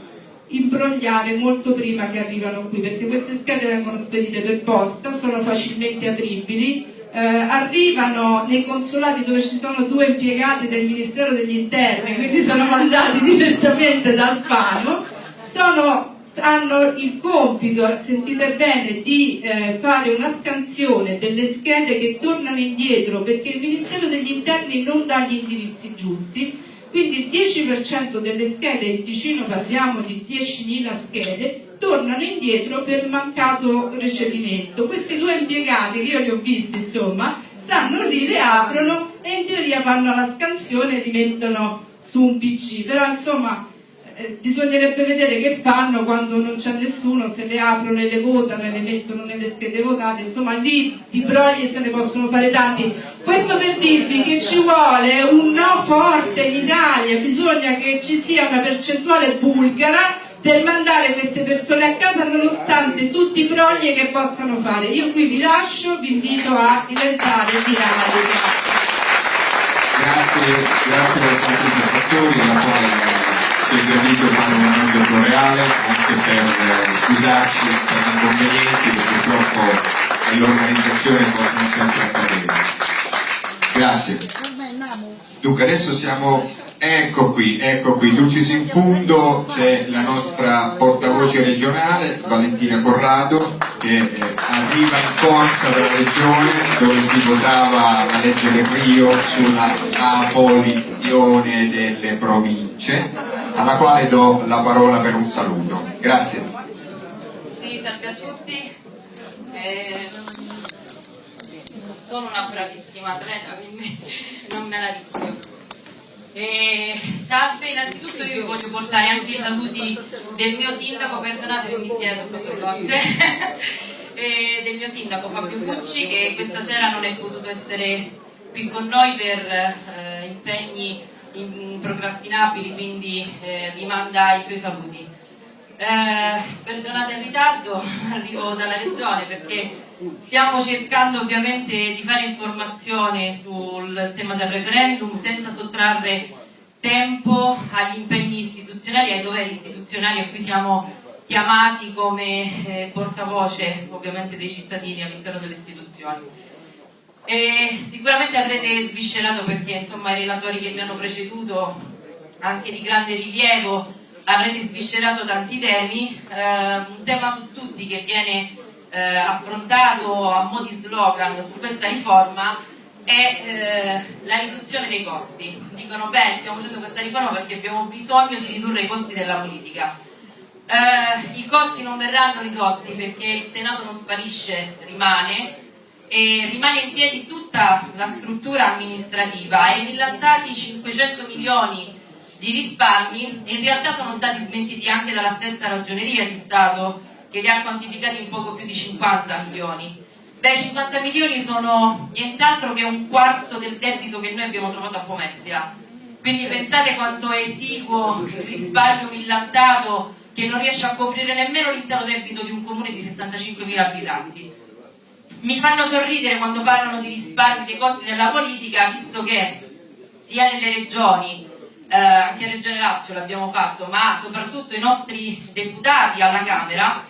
imbrogliare molto prima che arrivano qui perché queste schede vengono spedite per posta, sono facilmente apribili, eh, arrivano nei consolati dove ci sono due impiegati del Ministero degli Interni, quindi sono mandati direttamente dal Fano, sono, hanno il compito, sentite bene, di eh, fare una scansione delle schede che tornano indietro perché il Ministero degli Interni non dà gli indirizzi giusti quindi il 10% delle schede, in Ticino parliamo di 10.000 schede, tornano indietro per mancato recepimento. Questi due impiegati, che io li ho visti insomma, stanno lì, le aprono e in teoria fanno la scansione e li mettono su un PC, però insomma eh, bisognerebbe vedere che fanno quando non c'è nessuno, se le aprono e le votano e le mettono nelle schede votate, insomma lì di brogli se ne possono fare tanti. Questo per dirvi che ci vuole un no forte in Italia, bisogna che ci sia una percentuale bulgara per mandare queste persone a casa nonostante tutti i brogli che possano fare. Io qui vi lascio, vi invito a diventare virali. Grazie, grazie per essere stati fanno un annuncio floreale anche per eh, scusarci per gli inconvenienti che purtroppo nell'organizzazione possono sempre accadere. Grazie. Dunque adesso siamo, ecco qui, ecco qui, Dulcis in fundo c'è la nostra portavoce regionale Valentina Corrado che eh, arriva in corsa dalla regione dove si votava la legge del Rio sulla abolizione delle province alla quale do la parola per un saluto. Grazie. Sì, salve a tutti. Eh, sono una bravissima atleta, quindi non me la rischio. Eh, salve, innanzitutto io vi voglio portare anche i saluti del mio sindaco, perdonate mi siedo cose, eh, del mio sindaco Fabio Pucci che questa sera non è potuto essere qui con noi per eh, impegni improcrastinabili, quindi eh, vi manda i suoi saluti. Eh, perdonate il ritardo, arrivo dalla regione perché stiamo cercando ovviamente di fare informazione sul tema del referendum senza sottrarre tempo agli impegni istituzionali, ai doveri istituzionali a cui siamo chiamati come eh, portavoce ovviamente dei cittadini all'interno delle istituzioni. E sicuramente avrete sviscerato perché insomma i relatori che mi hanno preceduto, anche di grande rilievo, avrete sviscerato tanti temi, eh, un tema su tutti che viene eh, affrontato a mo' di slogan su questa riforma è eh, la riduzione dei costi. Dicono beh stiamo facendo questa riforma perché abbiamo bisogno di ridurre i costi della politica. Eh, I costi non verranno ridotti perché il Senato non sparisce, rimane, e rimane in piedi tutta la struttura amministrativa e millantati 500 milioni di risparmi in realtà sono stati smentiti anche dalla stessa ragioneria di Stato che li ha quantificati in poco più di 50 milioni. Beh, 50 milioni sono nient'altro che un quarto del debito che noi abbiamo trovato a Pomezia. Quindi pensate quanto è esiguo il risparmio millantato che non riesce a coprire nemmeno l'intero debito di un comune di 65.000 abitanti. Mi fanno sorridere quando parlano di risparmi dei costi della politica, visto che sia nelle regioni, eh, anche in Regione Lazio l'abbiamo fatto, ma soprattutto i nostri deputati alla Camera,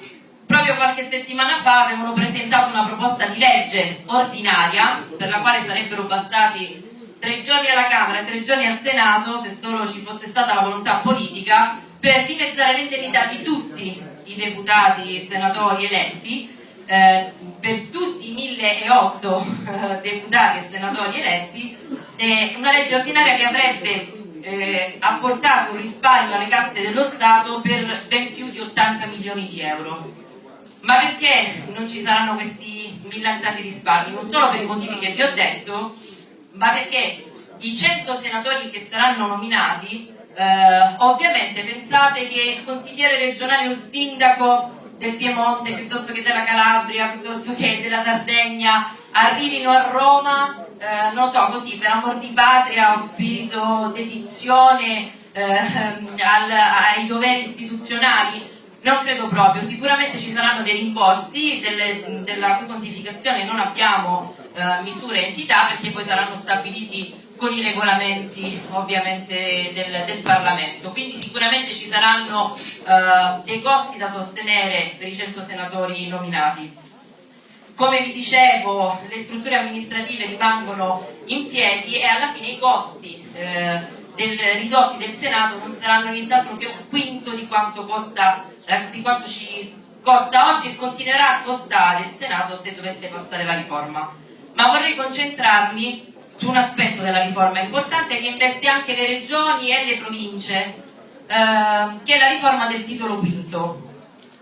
proprio qualche settimana fa avevano presentato una proposta di legge ordinaria per la quale sarebbero bastati tre giorni alla Camera e tre giorni al Senato se solo ci fosse stata la volontà politica per dimezzare l'indennità di tutti i deputati e senatori eletti eh, per tutti i 1008 eh, deputati e senatori eletti eh, una legge ordinaria che avrebbe eh, apportato un risparmio alle casse dello Stato per ben più di 80 milioni di euro. Ma perché non ci saranno questi millantanti risparmi? Non solo per i motivi che vi ho detto, ma perché i 100 senatori che saranno nominati, ovviamente pensate che il consigliere regionale o il sindaco del Piemonte piuttosto che della Calabria, piuttosto che della Sardegna, arrivino a Roma, eh, non so, così per amor di patria spirito dedizione eh, al, ai doveri istituzionali? Non credo proprio, sicuramente ci saranno dei rimborsi, delle, della quantificazione non abbiamo eh, misure e entità perché poi saranno stabiliti con i regolamenti ovviamente del, del Parlamento, quindi sicuramente ci saranno eh, dei costi da sostenere per i 100 senatori nominati. Come vi dicevo, le strutture amministrative rimangono in piedi e alla fine i costi eh, del, ridotti del Senato non saranno nient'altro che un quinto di quanto, costa, eh, di quanto ci costa oggi e continuerà a costare il Senato se dovesse passare la riforma. Ma vorrei concentrarmi su un aspetto della riforma importante che investe anche le regioni e le province, eh, che è la riforma del titolo quinto.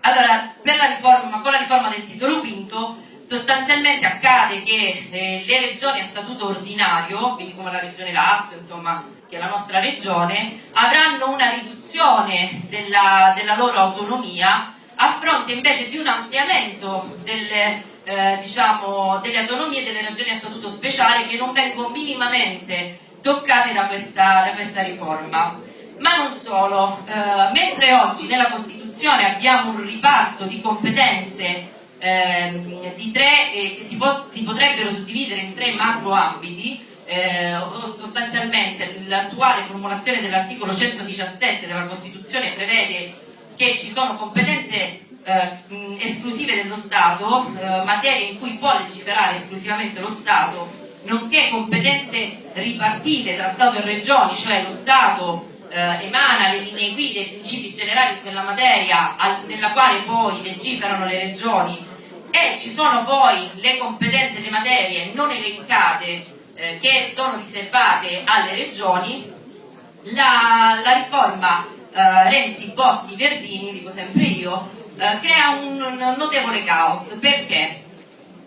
Allora, la riforma, con la riforma del titolo quinto sostanzialmente accade che eh, le regioni a statuto ordinario, quindi come la regione Lazio, insomma, che è la nostra regione, avranno una riduzione della, della loro autonomia a fronte invece di un ampliamento delle, eh, diciamo, delle autonomie delle regioni a statuto speciale che non vengono minimamente toccate da questa, da questa riforma. Ma non solo, eh, mentre oggi nella Costituzione abbiamo un riparto di competenze eh, di tre che si, po si, potrebbero suddividere in tre macro ambiti, eh, sostanzialmente l'attuale formulazione dell'articolo 117 della Costituzione prevede che ci sono competenze eh, esclusive dello Stato, eh, materie in cui può legiferare esclusivamente lo Stato, nonché competenze ripartite tra Stato e Regioni, cioè lo Stato eh, emana le linee guida e i principi generali in quella materia al, nella quale poi legiferano le regioni. E ci sono poi le competenze, le materie non elencate eh, che sono riservate alle regioni, la, la riforma eh, Renzi, Bosti, Verdini, dico sempre io, eh, crea un, un notevole caos. Perché?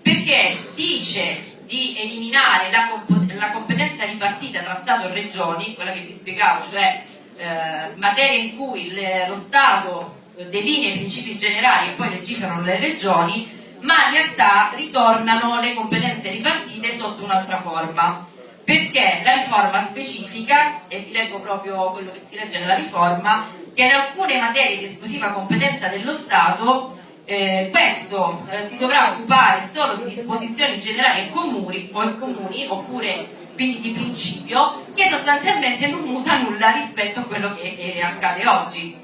Perché dice di eliminare la, comp la, competenza ripartita tra Stato e Regioni, quella che vi spiegavo, cioè eh, materie in cui le, lo Stato delinea i principi generali e poi legiferano le regioni, ma in realtà ritornano le competenze ripartite sotto un'altra forma. Perché la riforma specifica, e vi leggo proprio quello che si legge nella riforma, che in alcune materie di esclusiva competenza dello Stato eh, questo eh, si dovrà occupare solo di disposizioni generali e comuni, o comuni oppure quindi di principio che sostanzialmente non muta nulla rispetto a quello che eh, accade oggi.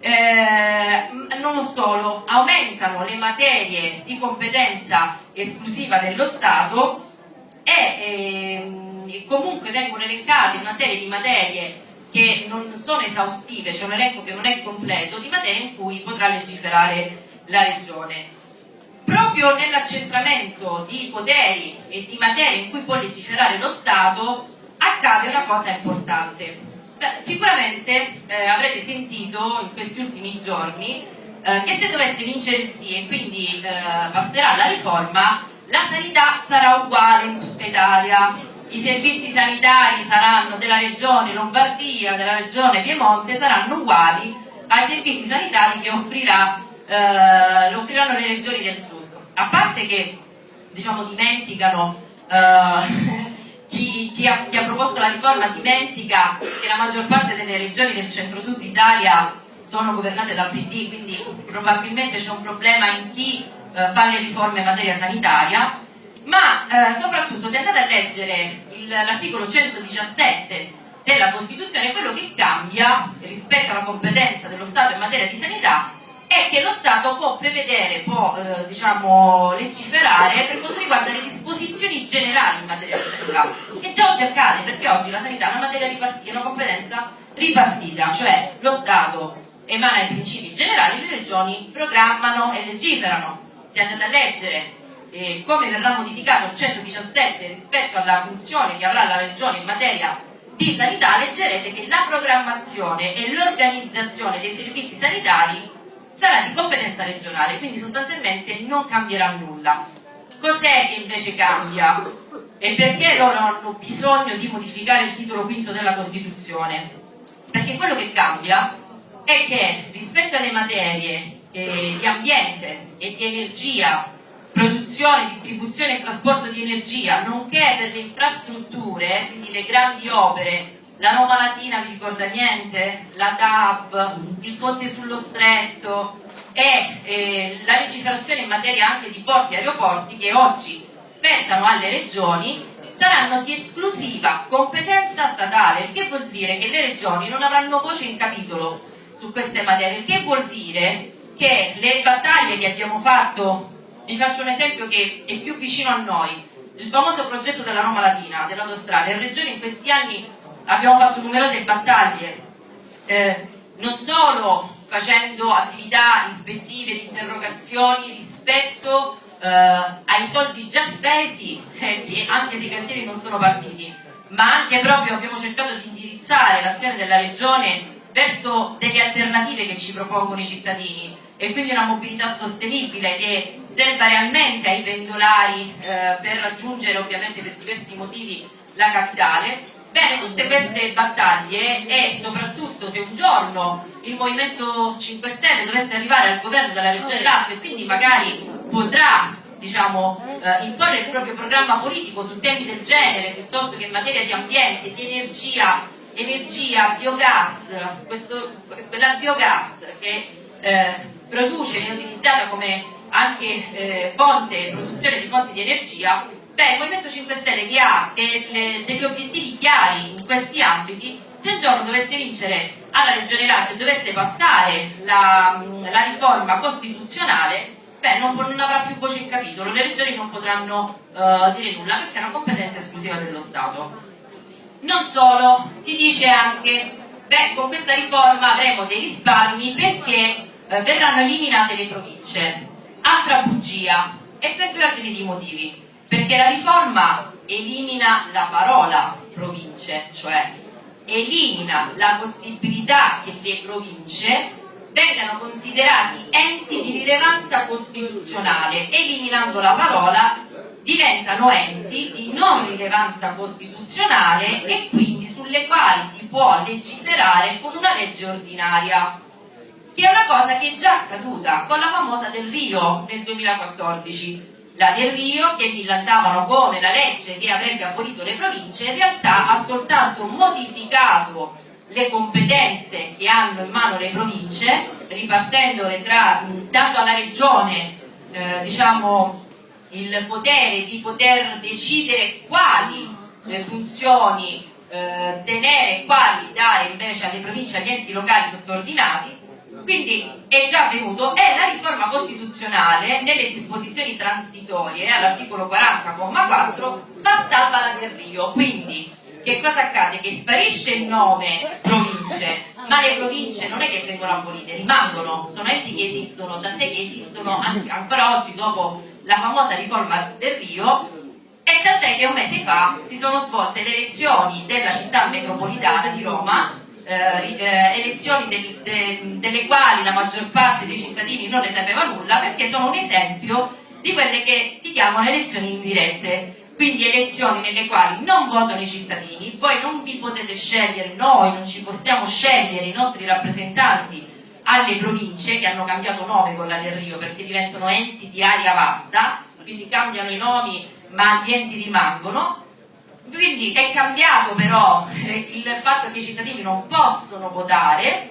Eh, non solo, aumentano le materie di competenza esclusiva dello Stato e ehm, comunque vengono elencate una serie di materie che non sono esaustive, c'è un elenco che non è completo, di materie in cui potrà legiferare la Regione. Proprio nell'accentramento di poteri e di materie in cui può legiferare lo Stato accade una cosa importante. Sicuramente eh, avrete sentito in questi ultimi giorni eh, che se dovesse vincere il sì e quindi eh, passerà la riforma, la sanità sarà uguale in tutta Italia i servizi sanitari saranno della regione Lombardia, della regione Piemonte, saranno uguali ai servizi sanitari che offrirà eh, offriranno le regioni del sud. A parte che diciamo, dimenticano eh, chi, chi, ha, chi, ha, proposto la riforma dimentica che la maggior parte delle regioni del centro-sud Italia sono governate dal PD, quindi probabilmente c'è un problema in chi eh, fa le riforme in materia sanitaria, ma eh, soprattutto se andate a leggere l'articolo 117 della Costituzione, quello che cambia rispetto alla competenza dello Stato in materia di sanità è che lo Stato può prevedere, può eh, diciamo, legiferare per quanto riguarda le disposizioni generali in materia di sanità, che già oggi accade, perché oggi la sanità è una, è una competenza ripartita, cioè lo Stato emana i principi generali, le regioni programmano e legiferano. Se andate a leggere eh, come verrà modificato il 117 rispetto alla funzione che avrà la regione in materia di sanità, leggerete che la programmazione e l'organizzazione dei servizi sanitari sarà di competenza regionale, quindi sostanzialmente non cambierà nulla. Cos'è che invece cambia? E perché loro hanno bisogno di modificare il titolo quinto della Costituzione? Perché quello che cambia è che rispetto alle materie eh, di ambiente e di energia, produzione, distribuzione e trasporto di energia, nonché per le infrastrutture, quindi le grandi opere la Roma Latina vi ricorda niente? La DAB, il ponte sullo stretto e eh, la legiferazione in materia anche di porti e aeroporti che oggi spettano alle regioni saranno di esclusiva competenza statale, il che vuol dire che le regioni non avranno voce in capitolo su queste materie, il che vuol dire che le battaglie che abbiamo fatto, vi faccio un esempio che è più vicino a noi, il famoso progetto della Roma Latina, dell'autostrada, le regioni in questi anni abbiamo fatto numerose battaglie, eh, non solo facendo attività ispettive, di interrogazioni rispetto eh, ai soldi già spesi, eh, anche se i cantieri non sono partiti, ma anche proprio abbiamo cercato di indirizzare l'azione della Regione verso delle alternative che ci propongono i cittadini. E quindi una mobilità sostenibile che serva realmente ai pendolari eh, per raggiungere ovviamente per diversi motivi la capitale. Bene, tutte queste battaglie e soprattutto se un giorno il Movimento 5 Stelle dovesse arrivare al governo della Regione Lazio e quindi magari potrà diciamo, eh, imporre il proprio programma politico su temi del genere piuttosto che in materia di ambiente, di energia, energia biogas, questo, la biogas che eh, produce, viene utilizzata come anche eh, fonte, produzione di fonti di energia, Beh, il Movimento 5 Stelle che ha delle, degli obiettivi chiari in questi ambiti, se un giorno dovesse vincere alla Regione Lazio e dovesse passare la, la riforma costituzionale, beh, non, non, avrà più voce in capitolo, le regioni non potranno uh, dire nulla perché è una competenza esclusiva dello Stato. Non solo, si dice anche, beh, con questa riforma avremo dei risparmi perché uh, verranno eliminate le province. Altra bugia, e per due altri motivi. Perché la riforma elimina la parola province, cioè elimina la possibilità che le province vengano considerati enti di rilevanza costituzionale, eliminando la parola diventano enti di non rilevanza costituzionale e quindi sulle quali si può legiferare con una legge ordinaria che è una cosa che è già accaduta con la famosa del Rio nel 2014 la del Rio che millantavano come la legge che avrebbe abolito le province in realtà ha soltanto modificato le competenze che hanno in mano le province ripartendole tra, dando alla regione eh, diciamo, il potere di poter decidere quali eh, funzioni eh, tenere e quali dare invece alle province agli enti locali sottoordinati quindi è già avvenuto e la riforma costituzionale nelle disposizioni transitorie all'articolo 40,4 fa salva la del Rio, quindi che cosa accade? Che sparisce il nome province, ma le province non è che vengono abolite, rimangono, sono enti che esistono, tant'è che esistono anche, ancora oggi dopo la famosa riforma del Rio e tant'è che un mese fa si sono svolte le elezioni della città metropolitana di Roma eh, eh, elezioni del, de, delle quali la maggior parte dei cittadini non ne sapeva nulla perché sono un esempio di quelle che si chiamano elezioni indirette quindi elezioni nelle quali non votano i cittadini, voi non vi potete scegliere, noi non ci possiamo scegliere i nostri rappresentanti alle province che hanno cambiato nome con la Del Rio perché diventano enti di area vasta, quindi cambiano i nomi ma gli enti rimangono. Quindi è cambiato però eh, il fatto che i cittadini non possono votare,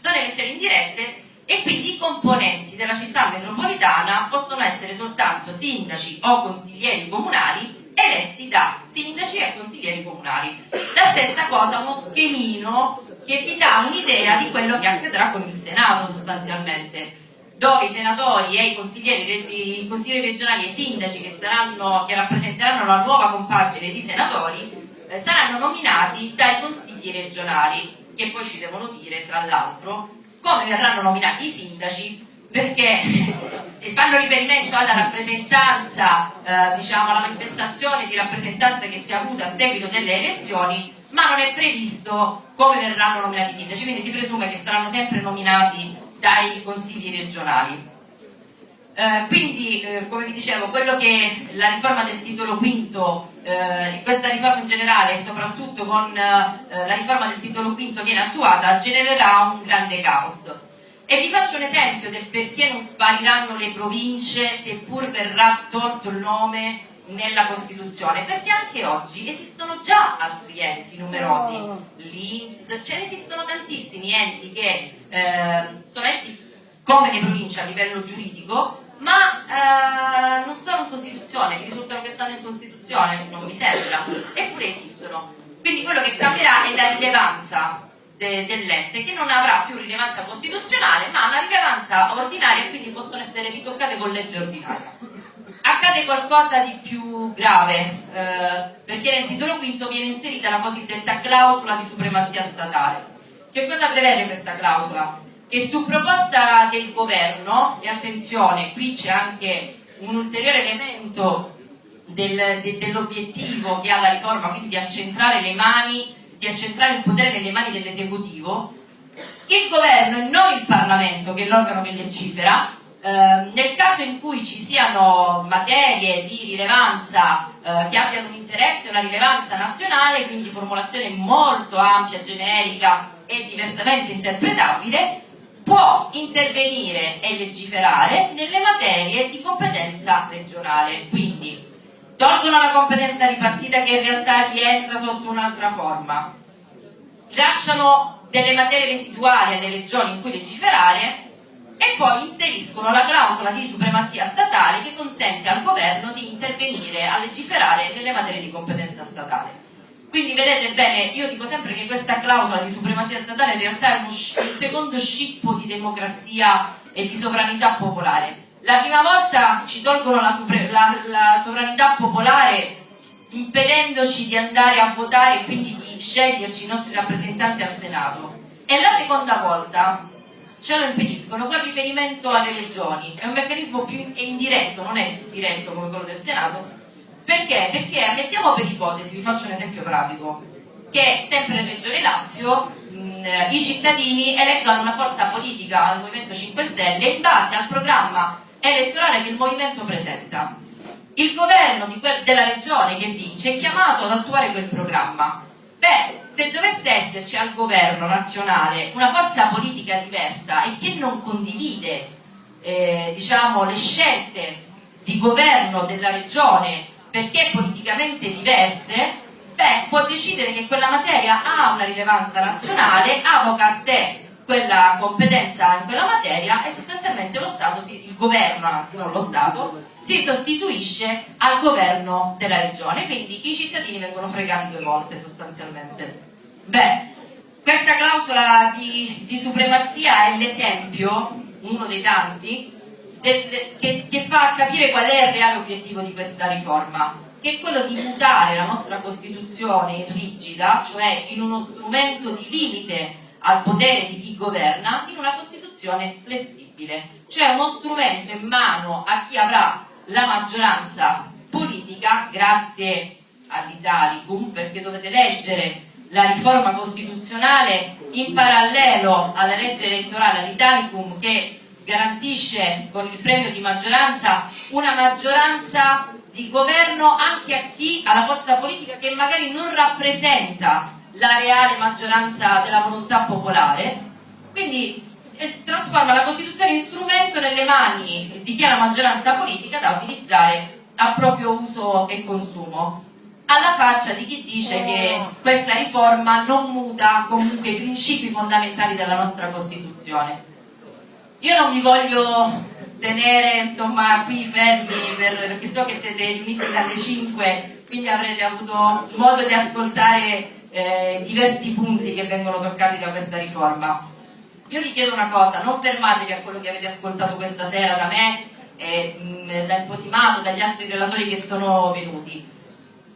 sono elezioni indirette e quindi i componenti della città metropolitana possono essere soltanto sindaci o consiglieri comunali eletti da sindaci e consiglieri comunali. La stessa cosa, uno schemino che vi dà un'idea di quello che accadrà con il Senato sostanzialmente dove i senatori e i consiglieri, i consiglieri regionali e i sindaci che, saranno, che rappresenteranno la nuova compagine di senatori eh, saranno nominati dai consigli regionali che poi ci devono dire tra l'altro come verranno nominati i sindaci perché fanno riferimento alla rappresentanza, eh, diciamo alla manifestazione di rappresentanza che si è avuta a seguito delle elezioni, ma non è previsto come verranno nominati i sindaci, quindi si presume che saranno sempre nominati dai consigli regionali. Eh, quindi, eh, come vi dicevo, quello che la riforma del titolo quinto, eh, questa riforma in generale e soprattutto con eh, la riforma del titolo quinto viene attuata, genererà un grande caos. E vi faccio un esempio del perché non spariranno le province seppur verrà tolto il nome nella Costituzione, perché anche oggi esistono già altri enti numerosi, l'Inps, ce ne esistono tantissimi enti che eh, sono enti come le province a livello giuridico, ma eh, non sono in Costituzione, mi risultano che stanno in Costituzione, non mi sembra, eppure esistono. Quindi quello che cambierà è la rilevanza de, dell'ente, che non avrà più rilevanza costituzionale, ma una rilevanza ordinaria e quindi possono essere ritoccate con legge ordinaria. Accade qualcosa di più grave, eh, perché nel titolo quinto viene inserita la cosiddetta clausola di supremazia statale. Che cosa prevede questa clausola? Che su proposta del governo, e attenzione, qui c'è anche un ulteriore elemento del, de, dell'obiettivo che ha la riforma, quindi di accentrare le mani di accentrare il potere nelle mani dell'esecutivo, il governo e non il Parlamento, che è l'organo che legifera, eh, nel caso in cui ci siano materie di rilevanza eh, che abbiano un interesse e una rilevanza nazionale, quindi formulazione molto ampia, generica e diversamente interpretabile, può intervenire e legiferare nelle materie di competenza regionale. Quindi tolgono la competenza ripartita che in realtà rientra sotto un'altra forma, lasciano delle materie residuali alle regioni in cui legiferare e poi inseriscono la clausola di supremazia statale che consente al governo di intervenire a legiferare nelle materie di competenza statale. Quindi vedete bene, io dico sempre che questa clausola di supremazia statale in realtà è uno, un secondo scippo di democrazia e di sovranità popolare la prima volta ci tolgono la, la, la sovranità popolare impedendoci di andare a votare e quindi di sceglierci i nostri rappresentanti al Senato. E la seconda volta ce lo impediscono con riferimento alle regioni. È un meccanismo più indiretto, non è diretto come quello del Senato. Perché? Perché ammettiamo per ipotesi, vi faccio un esempio pratico, che sempre in Regione Lazio mh, i cittadini eleggono una forza politica al Movimento 5 Stelle in base al programma elettorale che il movimento presenta. Il governo della regione che vince è chiamato ad attuare quel programma. Beh, se dovesse esserci al governo nazionale una forza politica diversa e che non condivide eh, diciamo, le scelte di governo della regione perché politicamente diverse, beh, può decidere che quella materia ha una rilevanza nazionale, avoca a sé quella competenza in quella materia e sostanzialmente lo Stato, il governo, anzi non lo Stato, si sostituisce al governo della regione, quindi i cittadini vengono fregati due volte sostanzialmente. Beh, questa clausola di, di supremazia è l'esempio, uno dei tanti, del, che, che fa capire qual è il reale obiettivo di questa riforma, che è quello di mutare la nostra Costituzione rigida, cioè in uno strumento di limite al potere di chi governa in una Costituzione flessibile, cioè uno strumento in mano a chi avrà la maggioranza politica grazie all'Italicum, perché dovete leggere la riforma costituzionale in parallelo alla legge elettorale all'Italicum che garantisce con il premio di maggioranza una maggioranza di governo anche a chi ha la forza politica che magari non rappresenta la reale maggioranza della volontà popolare. Quindi trasforma la Costituzione in strumento nelle mani di chi ha la maggioranza politica da utilizzare a proprio uso e consumo. Alla faccia di chi dice che questa riforma non muta comunque i principi fondamentali della nostra Costituzione. Io non mi voglio tenere insomma qui fermi per, perché so che siete riuniti dalle 5 quindi avrete avuto modo di ascoltare eh, diversi punti che vengono toccati da questa riforma. Io vi chiedo una cosa, non fermatevi a quello che avete ascoltato questa sera da me, eh, da Imposimato, dagli altri relatori che sono venuti.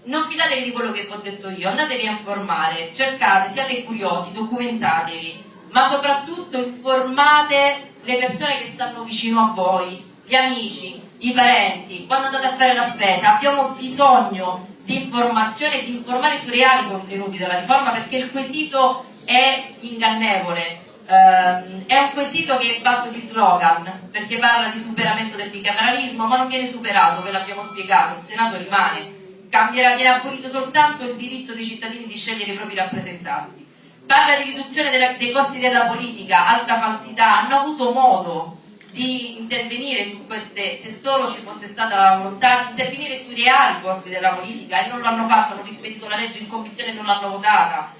Non fidatevi di quello che vi ho detto io, andatevi a informare, cercate, siate curiosi, documentatevi, ma soprattutto informate le persone che stanno vicino a voi, gli amici, i parenti, quando andate a fare la spesa, abbiamo bisogno di informazione e di informare sui reali contenuti della riforma perché il quesito è ingannevole. Uh, è un quesito che è fatto di slogan perché parla di superamento del bicameralismo ma non viene superato, ve l'abbiamo spiegato, il Senato rimane. Cambierà, viene abolito soltanto il diritto dei cittadini di scegliere i propri rappresentanti. Parla di riduzione della, dei costi della politica, altra falsità hanno avuto modo di intervenire su queste, se solo ci fosse stata la volontà di intervenire sui reali costi della politica e non l'hanno fatto, hanno rispedito la legge in commissione e non l'hanno votata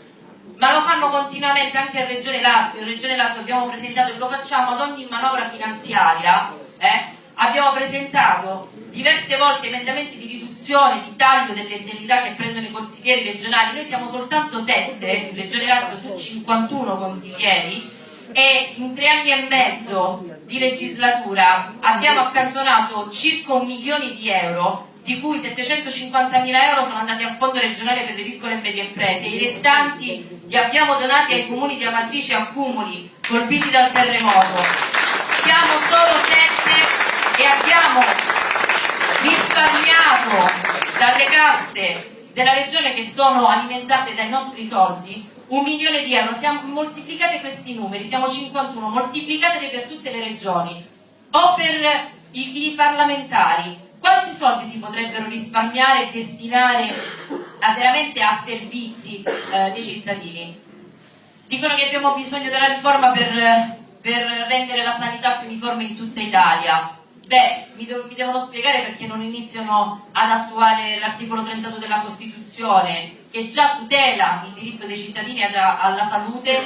ma lo fanno continuamente anche a Regione Lazio, in Regione Lazio abbiamo presentato e lo facciamo ad ogni manovra finanziaria eh? abbiamo presentato diverse volte emendamenti di riduzione, di taglio delle indennità che prendono i consiglieri regionali. Noi siamo soltanto 7 in Regione Lazio su 51 consiglieri e in tre anni e mezzo di legislatura abbiamo accantonato circa un milione di euro di cui 750 mila euro sono andati a fondo regionale per le piccole e medie imprese. I restanti li abbiamo donati ai comuni di Amatrice e Accumuli colpiti dal terremoto. Siamo solo sette e abbiamo risparmiato dalle casse della regione che sono alimentate dai nostri soldi un milione di euro, siamo, moltiplicate questi numeri, siamo 51, moltiplicateli per tutte le regioni. O per i, i parlamentari, quanti soldi si potrebbero risparmiare e destinare a, veramente a servizi eh, dei cittadini? Dicono che abbiamo bisogno della riforma per, per rendere la sanità più uniforme in tutta Italia. Beh, mi, do, mi, devono spiegare perché non iniziano ad attuare l'articolo 32 della Costituzione che già tutela il diritto dei cittadini ad, alla salute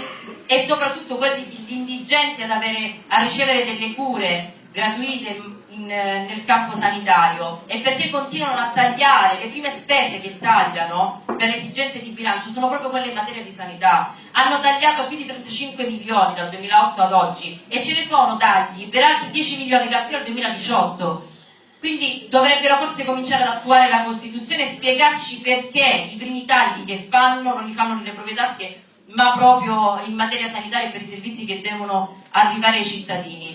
e soprattutto quelli degli indigenti ad avere, a ricevere delle cure gratuite in, nel campo sanitario e perché continuano a tagliare le prime spese che tagliano per esigenze di bilancio sono proprio quelle in materia di sanità hanno tagliato più di 35 milioni dal 2008 ad oggi e ce ne sono tagli per altri 10 milioni da qui al 2018 quindi dovrebbero forse cominciare ad attuare la Costituzione e spiegarci perché i primi tagli che fanno non li fanno nelle proprie tasche, ma proprio in materia sanitaria e per i servizi che devono arrivare ai cittadini.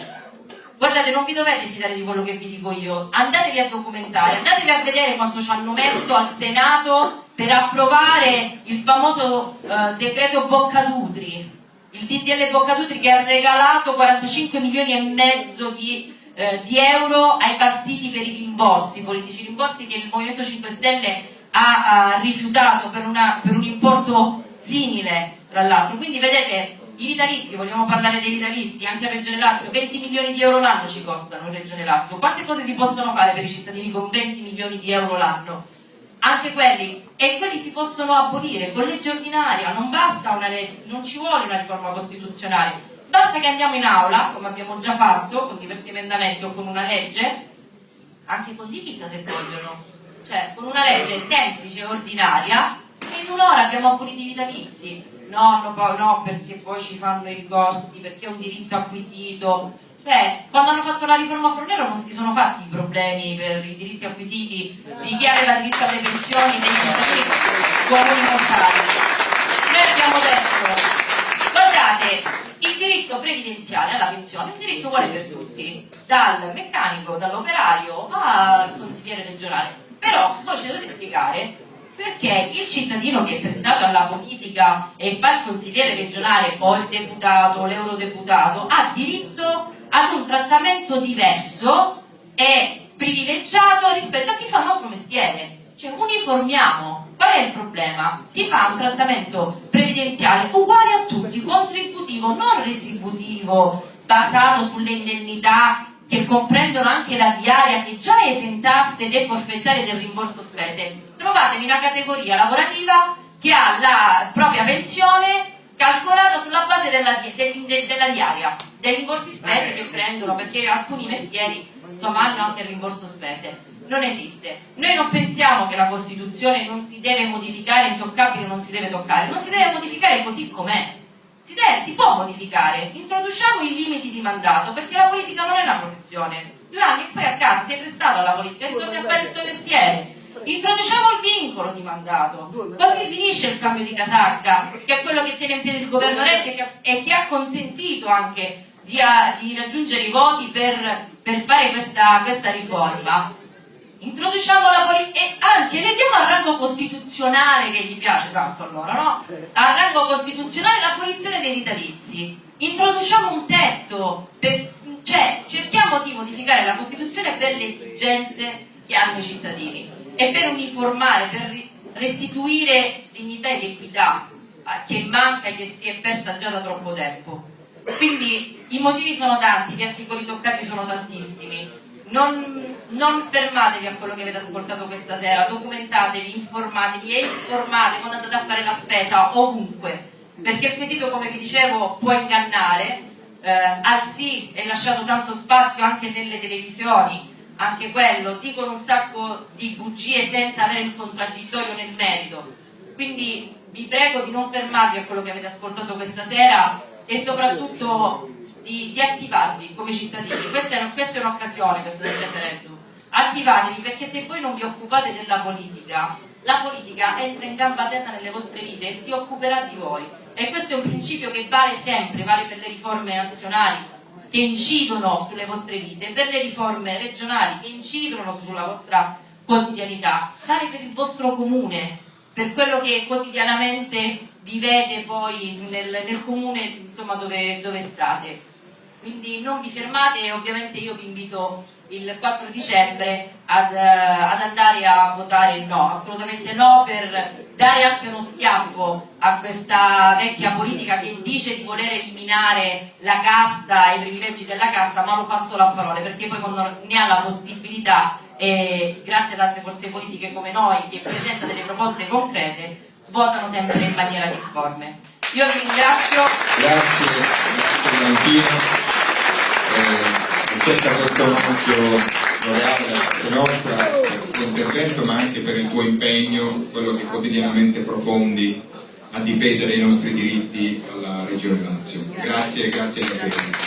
Guardate, non vi dovete fidare di quello che vi dico io, andatevi a documentare, andatevi a vedere quanto ci hanno messo al Senato per approvare il famoso eh, decreto Boccadutri, il DDL Boccadutri che ha regalato 45 milioni e mezzo di eh, di euro ai partiti per i rimborsi, politici rimborsi che il Movimento 5 Stelle ha, ha rifiutato per, una, per un importo simile tra l'altro. Quindi vedete i vitalizi, vogliamo parlare dei vitalizi, anche a Regione Lazio, 20 milioni di euro l'anno ci costano Regione Lazio. Quante cose si possono fare per i cittadini con 20 milioni di euro l'anno? Anche quelli, e quelli si possono abolire con legge ordinaria, non basta una legge, non ci vuole una riforma costituzionale, Basta che andiamo in aula, come abbiamo già fatto, con diversi emendamenti o con una legge, anche condivisa se vogliono, cioè con una legge semplice ordinaria, e in un'ora abbiamo abolito i vitalizi. No, no, no, perché poi ci fanno i ricorsi, perché è un diritto acquisito. Cioè, quando hanno fatto la riforma Fornero non si sono fatti i problemi per i diritti acquisiti di chi aveva diritto alle pensioni dei cittadini comuni mortali. Noi abbiamo detto, guardate, il diritto previdenziale alla pensione è un diritto uguale per tutti, dal meccanico, dall'operaio al consigliere regionale. Però voi ci dovete spiegare perché il cittadino che è prestato alla politica e fa il consigliere regionale o il deputato o l'eurodeputato ha diritto ad un trattamento diverso e privilegiato rispetto a chi fa un altro mestiere. Cioè uniformiamo. Qual è il problema? Si fa un trattamento previdenziale uguale a tutti, contributivo, non retributivo, basato sulle indennità che comprendono anche la diaria che già esentasse le forfettarie del rimborso spese. Trovatevi una categoria lavorativa che ha la propria pensione calcolata sulla base della, de, de, della diaria, dei rimborsi spese che prendono, perché alcuni mestieri insomma, hanno anche il rimborso spese. Non esiste. Noi non pensiamo che la Costituzione non si deve modificare, intoccabile non si deve toccare, non si deve modificare così com'è. Si, si può modificare, introduciamo i limiti di mandato, perché la politica non è una professione. Giovanni, poi a casa sei prestato alla politica, ritorni a fare il tuo mestiere Introduciamo il vincolo di mandato, così finisce il cambio di casacca, che è quello che tiene in piedi il governo Renzi e che ha consentito anche di, di raggiungere i voti per, per fare questa, questa, riforma. Introduciamo la politica, anzi elevviamo al rango costituzionale che gli piace tanto allora, no? Al rango costituzionale l'abolizione dei vitalizi. Introduciamo un tetto, per, cioè cerchiamo di modificare la Costituzione per le esigenze che hanno i cittadini e per uniformare, per restituire dignità ed equità che manca e che si è persa già da troppo tempo. Quindi i motivi sono tanti, gli articoli toccati sono tantissimi. Non, non fermatevi a quello che avete ascoltato questa sera, documentatevi, informatevi e informate quando andate a fare la spesa ovunque, perché il quesito, come vi dicevo, può ingannare, eh, al sì è lasciato tanto spazio anche nelle televisioni, anche quello, dicono un sacco di bugie senza avere il contraddittorio nel merito. Quindi vi prego di non fermarvi a quello che avete ascoltato questa sera e soprattutto di, di attivarvi come cittadini. Questa è, un'occasione, questa del referendum. Attivatevi perché se voi non vi occupate della politica, la politica entra in gamba tesa nelle vostre vite e si occuperà di voi. E questo è un principio che vale sempre, vale per le riforme nazionali, che incidono sulle vostre vite, per le riforme regionali che incidono sulla vostra quotidianità, vale per il vostro comune, per quello che quotidianamente vivete poi nel, nel comune insomma, dove, dove state. Quindi non vi fermate e ovviamente io vi invito il 4 dicembre ad, uh, ad, andare a votare no, assolutamente no per dare anche uno schiaffo a questa vecchia politica che dice di voler eliminare la casta e i privilegi della casta ma lo fa solo a parole perché poi quando ne ha la possibilità e grazie ad altre forze politiche come noi che presentano delle proposte concrete votano sempre in maniera difforme. Io vi ringrazio. Grazie, grazie Eh, accetta questo omaggio loreale da parte nostra per il tuo intervento ma anche per il tuo impegno, quello che quotidianamente profondi a difesa dei nostri diritti alla Regione Lazio. Grazie, grazie davvero.